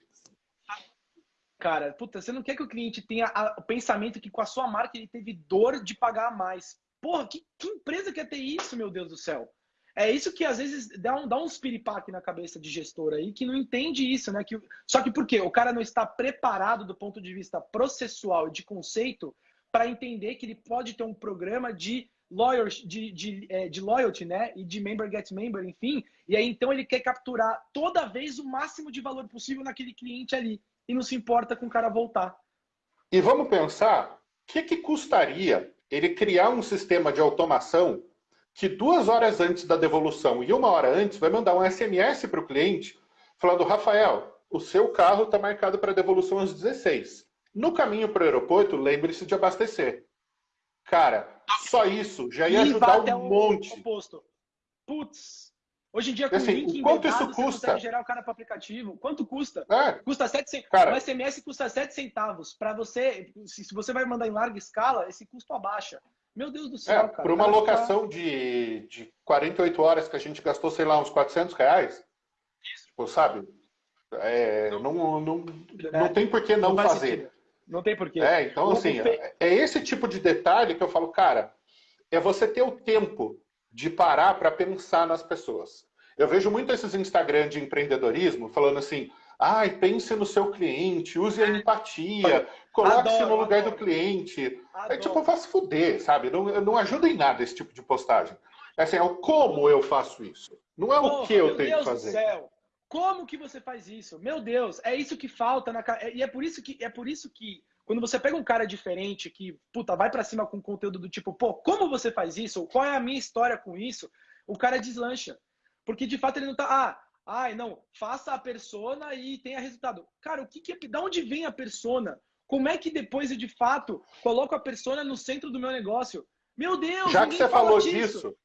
cara. Puta, você não quer que o cliente tenha o pensamento que com a sua marca ele teve dor de pagar mais. Porra, que, que empresa quer ter isso, meu Deus do céu? É isso que às vezes dá, um, dá uns piripaque na cabeça de gestor aí que não entende isso, né? Que, só que por quê? O cara não está preparado do ponto de vista processual e de conceito para entender que ele pode ter um programa de loyalty, de, de, é, de loyalty, né? E de member get member, enfim. E aí então ele quer capturar toda vez o máximo de valor possível naquele cliente ali e não se importa com o cara voltar. E vamos pensar, o que, que custaria ele criar um sistema de automação que duas horas antes da devolução e uma hora antes vai mandar um SMS para o cliente falando, Rafael, o seu carro está marcado para devolução às 16. No caminho para o aeroporto, lembre-se de abastecer. Cara, só isso já ia ajudar um monte. Putz, Hoje em dia, com assim, link quanto isso custa? gerar o cara para aplicativo. Quanto custa? É. Custa 7 centavos. O SMS custa 7 centavos. Para você, se você vai mandar em larga escala, esse custo abaixa. Meu Deus do céu, é, cara. Por uma cara locação tá... de, de 48 horas que a gente gastou, sei lá, uns 400 reais. Tipo, sabe? É, não, não, não, é, não tem por que não, não fazer. Sentido. Não tem por quê. É, então, assim, é esse tipo de detalhe que eu falo, cara, é você ter o tempo de parar para pensar nas pessoas. Eu vejo muito esses Instagram de empreendedorismo falando assim, ai, pense no seu cliente, use a empatia, coloque-se no lugar adoro. do cliente. Adoro. É tipo, faz fuder, sabe? Não, não ajuda em nada esse tipo de postagem. É assim, é o como eu faço isso. Não é Porra, o que eu tenho Deus que fazer. Do céu. Como que você faz isso? Meu Deus, é isso que falta na e é por isso que é por isso que quando você pega um cara diferente que, puta, vai para cima com conteúdo do tipo, pô, como você faz isso? Qual é a minha história com isso? O cara deslancha. Porque de fato ele não tá, ah, ai, não, faça a persona e tenha resultado. Cara, o que que é, da onde vem a persona? Como é que depois eu de fato coloco a persona no centro do meu negócio? Meu Deus, Já que você falou disso, disso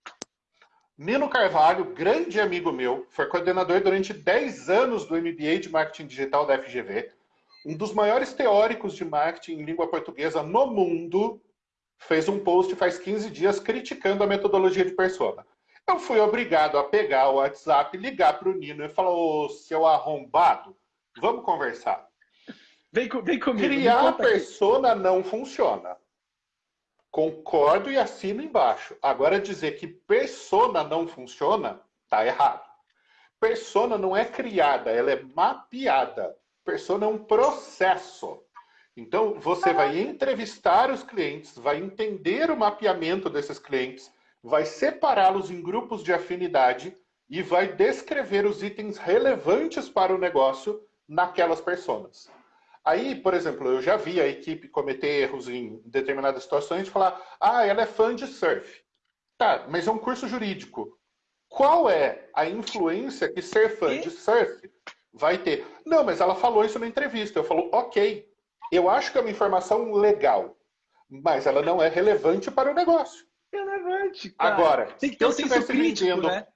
Nino Carvalho, grande amigo meu, foi coordenador durante 10 anos do MBA de Marketing Digital da FGV um dos maiores teóricos de marketing em língua portuguesa no mundo, fez um post faz 15 dias criticando a metodologia de persona. Eu fui obrigado a pegar o WhatsApp, ligar para o Nino e falar, ô, seu arrombado, vamos conversar. Vem, vem comigo. Criar persona aqui. não funciona. Concordo e assino embaixo. Agora dizer que persona não funciona, tá errado. persona não é criada, ela é mapeada. Persona é um processo. Então, você vai entrevistar os clientes, vai entender o mapeamento desses clientes, vai separá-los em grupos de afinidade e vai descrever os itens relevantes para o negócio naquelas pessoas. Aí, por exemplo, eu já vi a equipe cometer erros em determinadas situações de falar, ah, ela é fã de surf. Tá, mas é um curso jurídico. Qual é a influência que ser fã de surf vai ter? Não, mas ela falou isso na entrevista. Eu falo, ok, eu acho que é uma informação legal, mas ela não é relevante para o negócio. Relevante, cara. Agora, tem que ter um senso crítico, vendendo... né?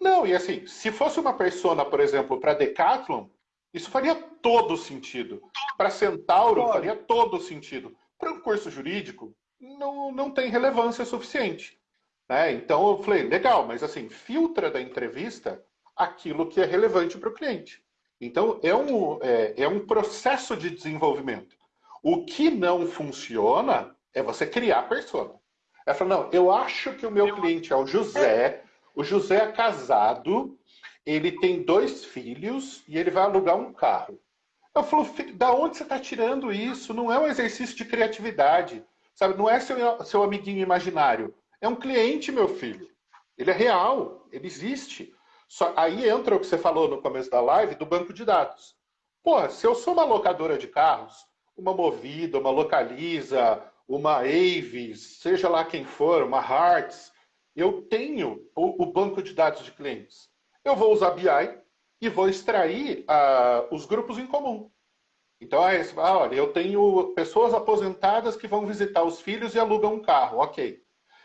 Não, e assim, se fosse uma persona, por exemplo, para Decathlon, isso faria todo sentido. Para Centauro, Pode. faria todo sentido. Para um curso jurídico, não, não tem relevância suficiente. Né? Então eu falei, legal, mas assim, filtra da entrevista aquilo que é relevante para o cliente. Então é um, é, é um processo de desenvolvimento. O que não funciona é você criar a persona. Ela fala, não, eu acho que o meu cliente é o José, o José é casado, ele tem dois filhos e ele vai alugar um carro. Eu falo, da onde você está tirando isso? Não é um exercício de criatividade, sabe? Não é seu, seu amiguinho imaginário. É um cliente, meu filho. Ele é real, ele existe. Só, aí entra o que você falou no começo da live do banco de dados. Porra, se eu sou uma locadora de carros, uma Movida, uma Localiza, uma Avis, seja lá quem for, uma Hearts, eu tenho o, o banco de dados de clientes. Eu vou usar BI e vou extrair uh, os grupos em comum. Então, ah, olha, eu tenho pessoas aposentadas que vão visitar os filhos e alugam um carro. Ok.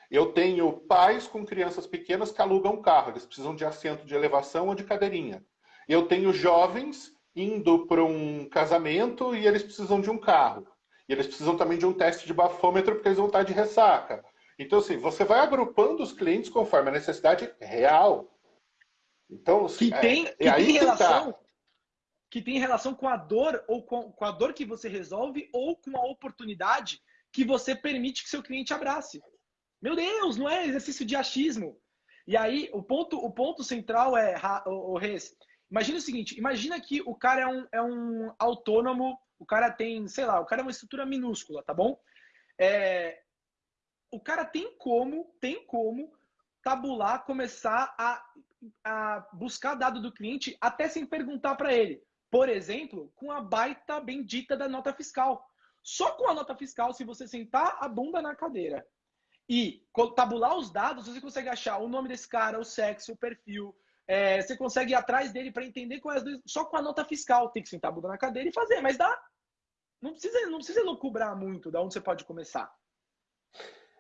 Eu tenho pais com crianças pequenas que alugam um carro, eles precisam de assento de elevação ou de cadeirinha. Eu tenho jovens indo para um casamento e eles precisam de um carro. E eles precisam também de um teste de bafômetro porque eles vão estar de ressaca. Então, assim, você vai agrupando os clientes conforme a necessidade real. Então, que é, tem, é, que é tem relação, que, tá. que tem relação com a dor ou com, com a dor que você resolve ou com a oportunidade que você permite que seu cliente abrace. Meu Deus, não é exercício de achismo. E aí, o ponto, o ponto central é, o, o Reis, imagina o seguinte, imagina que o cara é um, é um autônomo, o cara tem, sei lá, o cara é uma estrutura minúscula, tá bom? É, o cara tem como, tem como tabular, começar a, a buscar dado do cliente até sem perguntar para ele. Por exemplo, com a baita bendita da nota fiscal. Só com a nota fiscal, se você sentar a bunda na cadeira e tabular os dados, você consegue achar o nome desse cara, o sexo, o perfil. É, você consegue ir atrás dele para entender quais é Só com a nota fiscal. Tem que sentar a bunda na cadeira e fazer, mas dá. Não precisa, não precisa cobrar muito da onde você pode começar.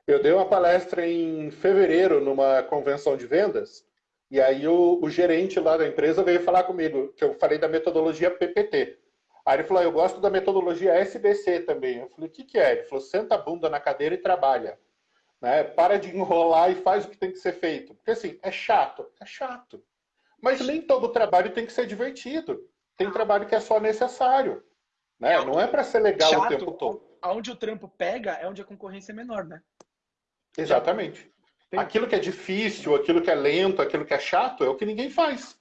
Eu dei uma palestra em fevereiro numa convenção de vendas, e aí o, o gerente lá da empresa veio falar comigo, que eu falei da metodologia PPT. Aí ele falou, ah, eu gosto da metodologia SBC também. Eu falei, o que, que é? Ele falou, senta a bunda na cadeira e trabalha. Né? Para de enrolar e faz o que tem que ser feito. Porque assim, é chato, é chato. Mas nem todo trabalho tem que ser divertido. Tem trabalho que é só necessário. Né? É Não é para ser legal chato, o tempo todo. Onde o trampo pega é onde a concorrência é menor, né? Exatamente. Tem... Aquilo que é difícil, aquilo que é lento, aquilo que é chato, é o que ninguém faz.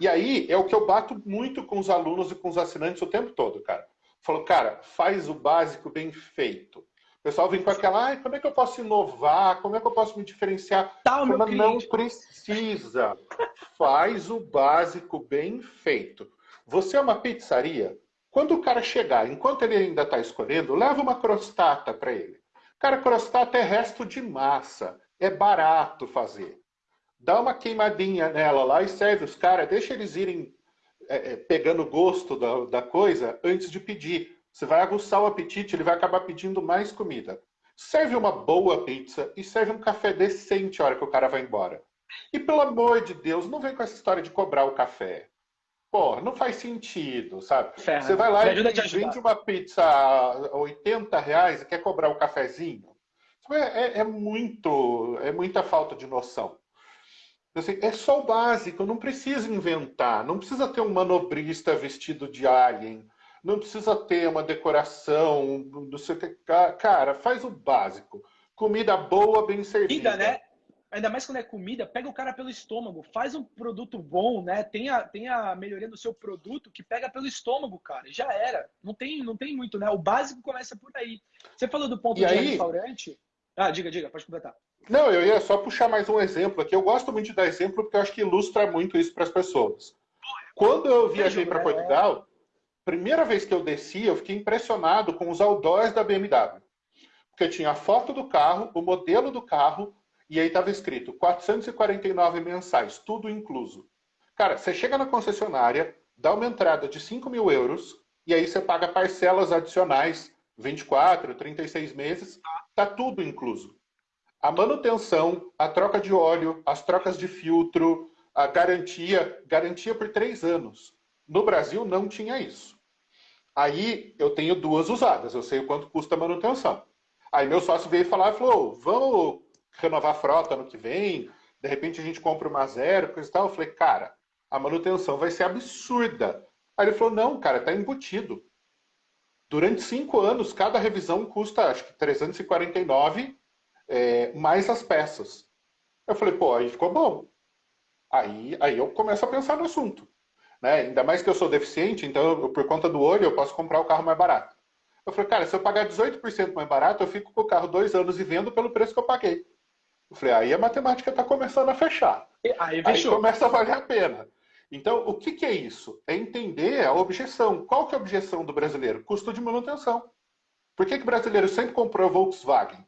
E aí é o que eu bato muito com os alunos e com os assinantes o tempo todo, cara. Falou, cara, faz o básico bem feito. O pessoal vem com aquela, ah, como é que eu posso inovar? Como é que eu posso me diferenciar? Tá, Mas não precisa. Faz o básico bem feito. Você é uma pizzaria? Quando o cara chegar, enquanto ele ainda está escolhendo, leva uma crostata para ele. Cara, crostata é resto de massa. É barato fazer. Dá uma queimadinha nela lá e serve os caras. Deixa eles irem é, é, pegando gosto da, da coisa antes de pedir. Você vai aguçar o apetite, ele vai acabar pedindo mais comida. Serve uma boa pizza e serve um café decente a hora que o cara vai embora. E pelo amor de Deus, não vem com essa história de cobrar o café. Pô, não faz sentido, sabe? Ferra. Você vai lá e vende uma pizza a 80 reais e quer cobrar o um cafezinho. É, é, é, muito, é muita falta de noção. Assim, é só o básico, não precisa inventar, não precisa ter um manobrista vestido de alien, não precisa ter uma decoração, não sei o que. Cara, faz o básico. Comida boa, bem servida. Comida, né? ainda mais quando é comida, pega o cara pelo estômago, faz um produto bom, né? Tenha, tenha melhoria no seu produto que pega pelo estômago, cara. Já era. Não tem, não tem muito, né? O básico começa por aí. Você falou do ponto E de aí- restaurante. Ah, diga, diga, pode completar. Não, eu ia só puxar mais um exemplo aqui. Eu gosto muito de dar exemplo porque eu acho que ilustra muito isso para as pessoas. Quando eu viajei para é. Portugal, primeira vez que eu desci, eu fiquei impressionado com os outdoors da BMW. Porque tinha a foto do carro, o modelo do carro, e aí estava escrito 449 mensais, tudo incluso. Cara, você chega na concessionária, dá uma entrada de 5 mil euros, e aí você paga parcelas adicionais, 24, 36 meses, tá tudo incluso. A manutenção, a troca de óleo, as trocas de filtro, a garantia, garantia por três anos. No Brasil não tinha isso. Aí eu tenho duas usadas, eu sei o quanto custa a manutenção. Aí meu sócio veio falar e falou: vamos renovar a frota no que vem, de repente a gente compra uma zero, coisa e tal. Eu falei, cara, a manutenção vai ser absurda. Aí ele falou: não, cara, tá embutido. Durante cinco anos, cada revisão custa acho que 349 é, mais as peças. Eu falei, pô, aí ficou bom. Aí, aí eu começo a pensar no assunto. Né? Ainda mais que eu sou deficiente, então eu, por conta do olho eu posso comprar o carro mais barato. Eu falei, cara, se eu pagar 18% mais barato, eu fico com o carro dois anos e vendo pelo preço que eu paguei. Eu falei, aí a matemática está começando a fechar. E- Aí Aí começa a valer a pena. Então, o que, que é isso? É entender a objeção. Qual que é a objeção do brasileiro? Custo de manutenção. Por que, que o brasileiro sempre comprou Volkswagen?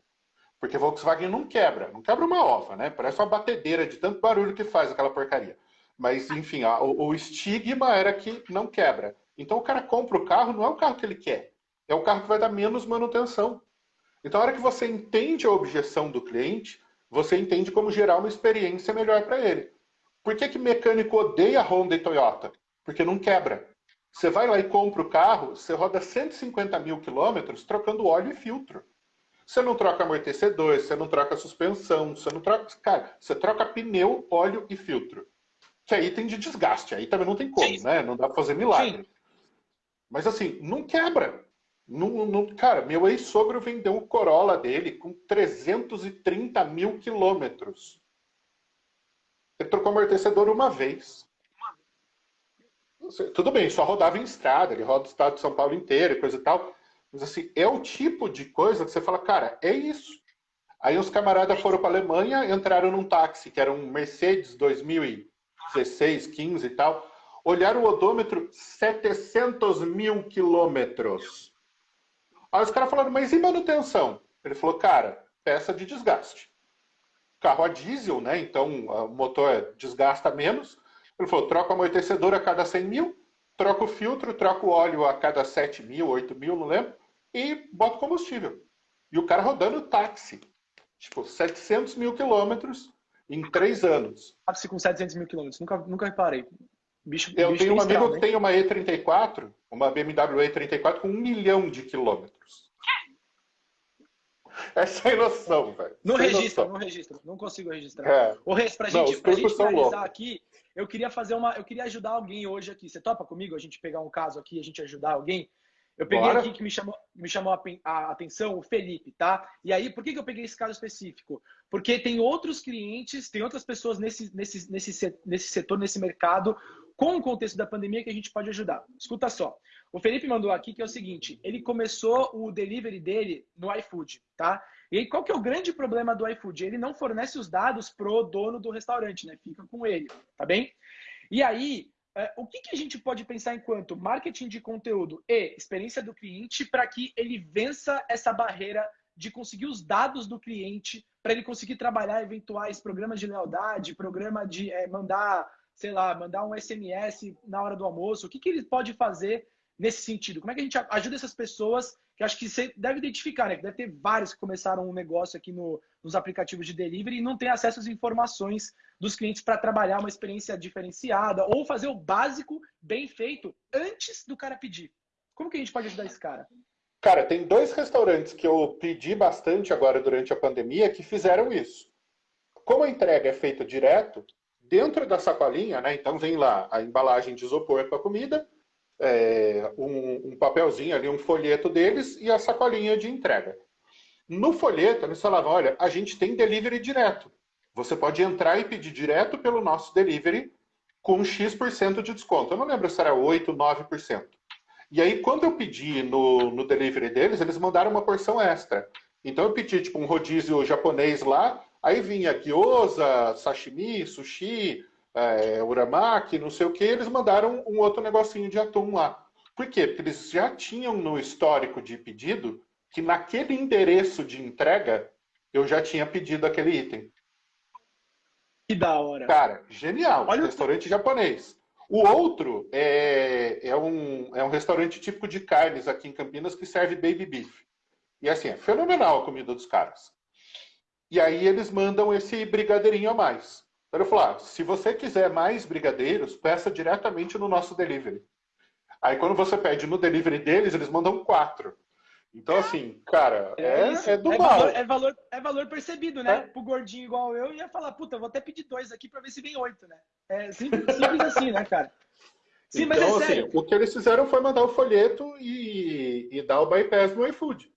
Porque Volkswagen não quebra. Não quebra uma ova, né? Parece uma batedeira de tanto barulho que faz aquela porcaria. Mas, enfim, a- o, o estigma era que não quebra. Então, o cara compra o carro, não é o carro que ele quer. É o carro que vai dar menos manutenção. Então, a hora que você entende a objeção do cliente, você entende como gerar uma experiência melhor para ele. Por que, que mecânico odeia Honda e Toyota? Porque não quebra. Você vai lá e compra o carro, você roda 150 mil quilômetros trocando óleo e filtro. Você não troca amortecedor, você não troca suspensão, você não troca. Cara, você troca pneu, óleo e filtro. Que aí tem de desgaste, aí também não tem como, Sim. né? Não dá pra fazer milagre. Mas assim, não quebra. Não, não- cara, meu ex-sogro vendeu o Corolla dele com 330 mil quilômetros. Ele trocou amortecedor uma vez. Tudo bem, só rodava em estrada, ele roda o estado de São Paulo inteiro e coisa e tal. Mas assim, é o tipo de coisa que você fala, cara, é isso. Aí os camaradas foram para Alemanha, entraram num táxi, que era um Mercedes 2016, 15 e tal. Olharam o odômetro, 700 mil quilômetros. Aí os caras falaram, mas e manutenção? Ele falou, cara, peça de desgaste. Carro a diesel, né? Então o motor desgasta menos. Ele falou, troca o amortecedor a cada 100 mil, troca o filtro, troca o óleo a cada 7 mil, 8 mil, não lembro, e bota combustível. E o cara rodando táxi. Tipo, 700 mil quilômetros em três anos. Táxi com 700 mil quilômetros. Nunca, nunca reparei. Bicho, Eu bicho tenho um amigo que tem uma E34, uma BMW E34 com um milhão de quilômetros. É sem noção, velho. Não Sem registra, noção. não registra. Não consigo registrar. É. Ô, Reis, pra Não, gente, pra gente finalizar aqui, eu queria fazer uma. Eu queria ajudar alguém hoje aqui. Você topa comigo? A gente pegar um caso aqui, a gente ajudar alguém? Eu peguei Bora. aqui que me chamou, me chamou a, a atenção o Felipe, tá? E aí, por que, que eu peguei esse caso específico? Porque tem outros clientes, tem outras pessoas nesse, nesse, nesse, se- nesse setor, nesse mercado, com o contexto da pandemia que a gente pode ajudar. Escuta só. O Felipe mandou aqui que é o seguinte: ele começou o delivery dele no iFood, tá? E aí, qual que é o grande problema do iFood? Ele não fornece os dados pro dono do restaurante, né? Fica com ele, tá bem? E aí, o que, que a gente pode pensar enquanto marketing de conteúdo e experiência do cliente para que ele vença essa barreira de conseguir os dados do cliente para ele conseguir trabalhar eventuais programas de lealdade, programa de é, mandar, sei lá, mandar um SMS na hora do almoço. O que, que ele pode fazer nesse sentido? Como é que a gente ajuda essas pessoas que acho que você deve identificar, né? Que deve ter vários que começaram um negócio aqui no, nos aplicativos de delivery e não tem acesso às informações dos clientes para trabalhar uma experiência diferenciada ou fazer o básico bem feito antes do cara pedir. Como que a gente pode ajudar esse cara? Cara, tem dois restaurantes que eu pedi bastante agora durante a pandemia que fizeram isso. Como a entrega é feita direto, dentro da sacolinha, né? Então vem lá a embalagem de isopor com a comida, é, um, um papelzinho ali, um folheto deles e a sacolinha de entrega. No folheto, eles falavam: olha, a gente tem delivery direto. você pode entrar e pedir direto pelo nosso delivery com X% de desconto. Eu não lembro se era 8%, 9%. E aí, quando eu pedi no, no delivery deles, eles mandaram uma porção extra. Então eu pedi tipo um rodízio japonês lá, aí vinha gyoza, sashimi, sushi, é, uramaki, não sei o que, eles mandaram um outro negocinho de atum lá. Por quê? Porque eles já tinham no histórico de pedido que naquele endereço de entrega eu já tinha pedido aquele item. Que da hora. Cara, genial. Olha restaurante o... japonês. O outro é, é, um, é um restaurante típico de carnes aqui em Campinas que serve baby beef. E assim, é fenomenal a comida dos caras. E aí eles mandam esse brigadeirinho a mais. Então eu falo, ah, se você quiser mais brigadeiros, peça diretamente no nosso delivery. Aí quando você pede no delivery deles, eles mandam quatro. Então, assim, cara, é, é, é do é mal. Valor, é, valor, é valor percebido, né? É. Pro gordinho igual eu, ia falar, puta, vou até pedir dois aqui pra ver se vem oito, né? É simples, simples assim, né, cara? Sim, então, mas é assim, sério. o que eles fizeram foi mandar o folheto e, e dar o bypass no iFood.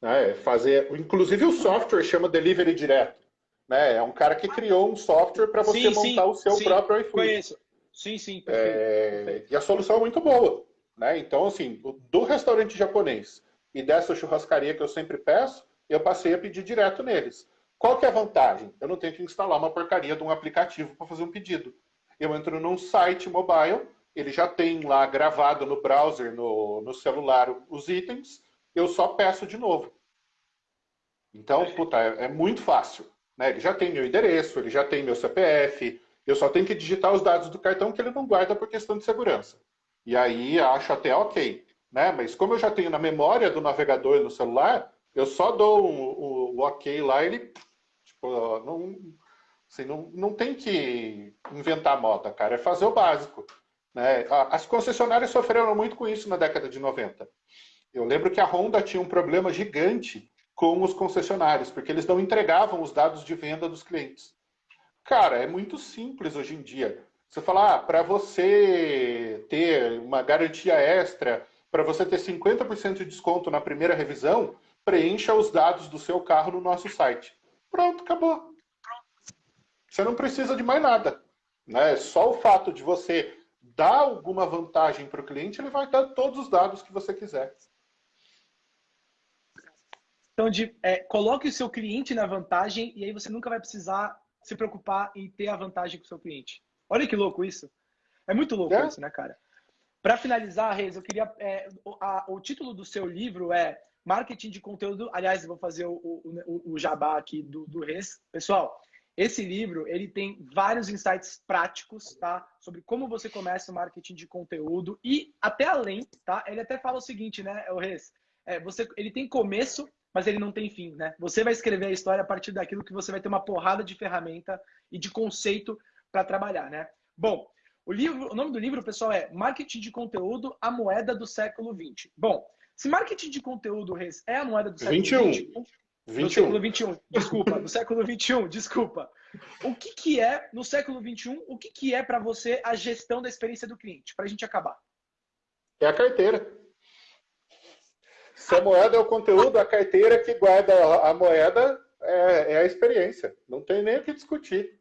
Né? Fazer, inclusive o software chama Delivery Direto. Né? É um cara que criou um software para você sim, montar sim, o seu sim, próprio iFood. Conheço. Sim, sim, perfeito, é... perfeito. E a solução é muito boa. Né? Então, assim, do restaurante japonês e dessa churrascaria que eu sempre peço, eu passei a pedir direto neles. Qual que é a vantagem? Eu não tenho que instalar uma porcaria de um aplicativo para fazer um pedido. Eu entro num site mobile, ele já tem lá gravado no browser, no, no celular, os itens, eu só peço de novo. Então, puta, é, é muito fácil. Né? Ele já tem meu endereço, ele já tem meu CPF, eu só tenho que digitar os dados do cartão que ele não guarda por questão de segurança. E aí acho até ok né? Mas como eu já tenho na memória do navegador no celular, eu só dou o, ok lá, ele tipo, não, assim, não, não tem que inventar moda, cara, é fazer o básico. Né? As concessionárias sofreram muito com isso na década de 90. Eu lembro que a Honda tinha um problema gigante com os concessionários, porque eles não entregavam os dados de venda dos clientes. Cara, é muito simples hoje em dia. Você falar, ah, para você ter uma garantia extra para você ter 50% de desconto na primeira revisão, preencha os dados do seu carro no nosso site. Pronto, acabou. Você não precisa de mais nada. Né? Só o fato de você dar alguma vantagem para o cliente, ele vai dar todos os dados que você quiser. Então, de, é, coloque o seu cliente na vantagem e aí você nunca vai precisar se preocupar em ter a vantagem com o seu cliente. Olha que louco isso. É muito louco é. isso, né, cara? Para finalizar, Reis, eu queria. É, a, o título do seu livro é Marketing de Conteúdo. Aliás, eu vou fazer o, o, o jabá aqui do, do Reis. Pessoal, esse livro ele tem vários insights práticos, tá? Sobre como você começa o marketing de conteúdo e até além, tá? Ele até fala o seguinte, né, o Reis? É, você, ele tem começo, mas ele não tem fim, né? Você vai escrever a história a partir daquilo que você vai ter uma porrada de ferramenta e de conceito para trabalhar, né? Bom, o, livro, o nome do livro, pessoal, é Marketing de Conteúdo, a moeda do século XX. Bom, se marketing de conteúdo é a moeda do século XX... 21. Do século XXI, desculpa, do século XXI, desculpa. O que, que é, no século XXI, o que, que é para você a gestão da experiência do cliente? Para a gente acabar. É a carteira. Se a moeda é o conteúdo, a carteira que guarda a moeda é, é a experiência. Não tem nem o que discutir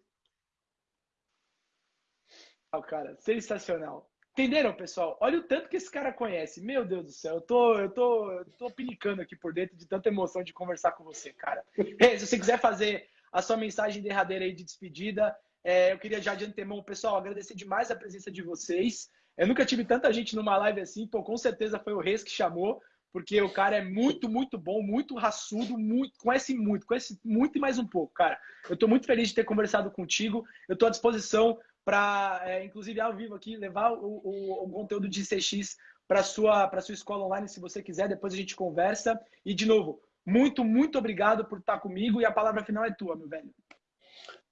cara. Sensacional. Entenderam, pessoal? Olha o tanto que esse cara conhece. Meu Deus do céu, eu tô, eu tô, eu tô pinicando aqui por dentro de tanta emoção de conversar com você, cara. se você quiser fazer a sua mensagem derradeira aí de despedida, é, eu queria já de antemão, pessoal, agradecer demais a presença de vocês. Eu nunca tive tanta gente numa live assim, pô, com certeza foi o Reis que chamou, porque o cara é muito, muito bom, muito raçudo, muito, conhece muito, conhece muito e mais um pouco, cara. Eu tô muito feliz de ter conversado contigo. Eu tô à disposição para, é, inclusive ao vivo aqui, levar o, o, o conteúdo de CX para sua para sua escola online, se você quiser. Depois a gente conversa. E de novo, muito, muito obrigado por estar comigo e a palavra final é tua, meu velho.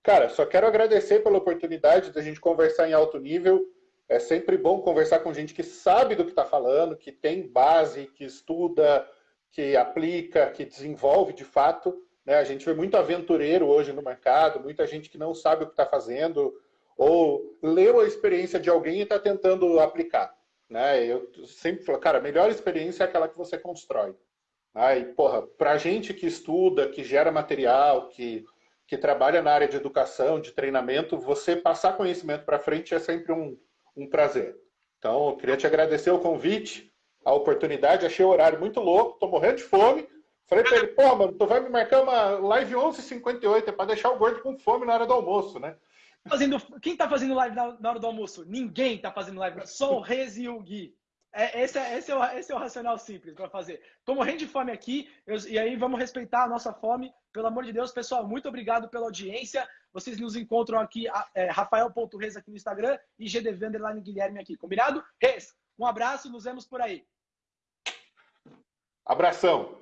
Cara, só quero agradecer pela oportunidade da gente conversar em alto nível. É sempre bom conversar com gente que sabe do que está falando, que tem base, que estuda, que aplica, que desenvolve de fato. Né? A gente vê muito aventureiro hoje no mercado, muita gente que não sabe o que está fazendo, ou leu a experiência de alguém e está tentando aplicar. Né? Eu sempre falo, cara, a melhor experiência é aquela que você constrói. Né? E, porra, para gente que estuda, que gera material, que, que trabalha na área de educação, de treinamento, você passar conhecimento para frente é sempre um, um prazer. Então, eu queria te agradecer o convite, a oportunidade, achei o horário muito louco, tô morrendo de fome. Falei para ele, pô, mano, tu vai me marcar uma live 11h58, é para deixar o gordo com fome na hora do almoço, né? Fazendo, quem tá fazendo live na, na hora do almoço? Ninguém tá fazendo live, só o Rez e o Gui. É, esse, é, esse, é o, esse é o racional simples para fazer. Tô morrendo de fome aqui, eu, e aí vamos respeitar a nossa fome. Pelo amor de Deus, pessoal, muito obrigado pela audiência. Vocês nos encontram aqui, é, Rafael.Rez aqui no Instagram e GDV Underline Guilherme aqui. Combinado? Rez, um abraço, nos vemos por aí. Abração.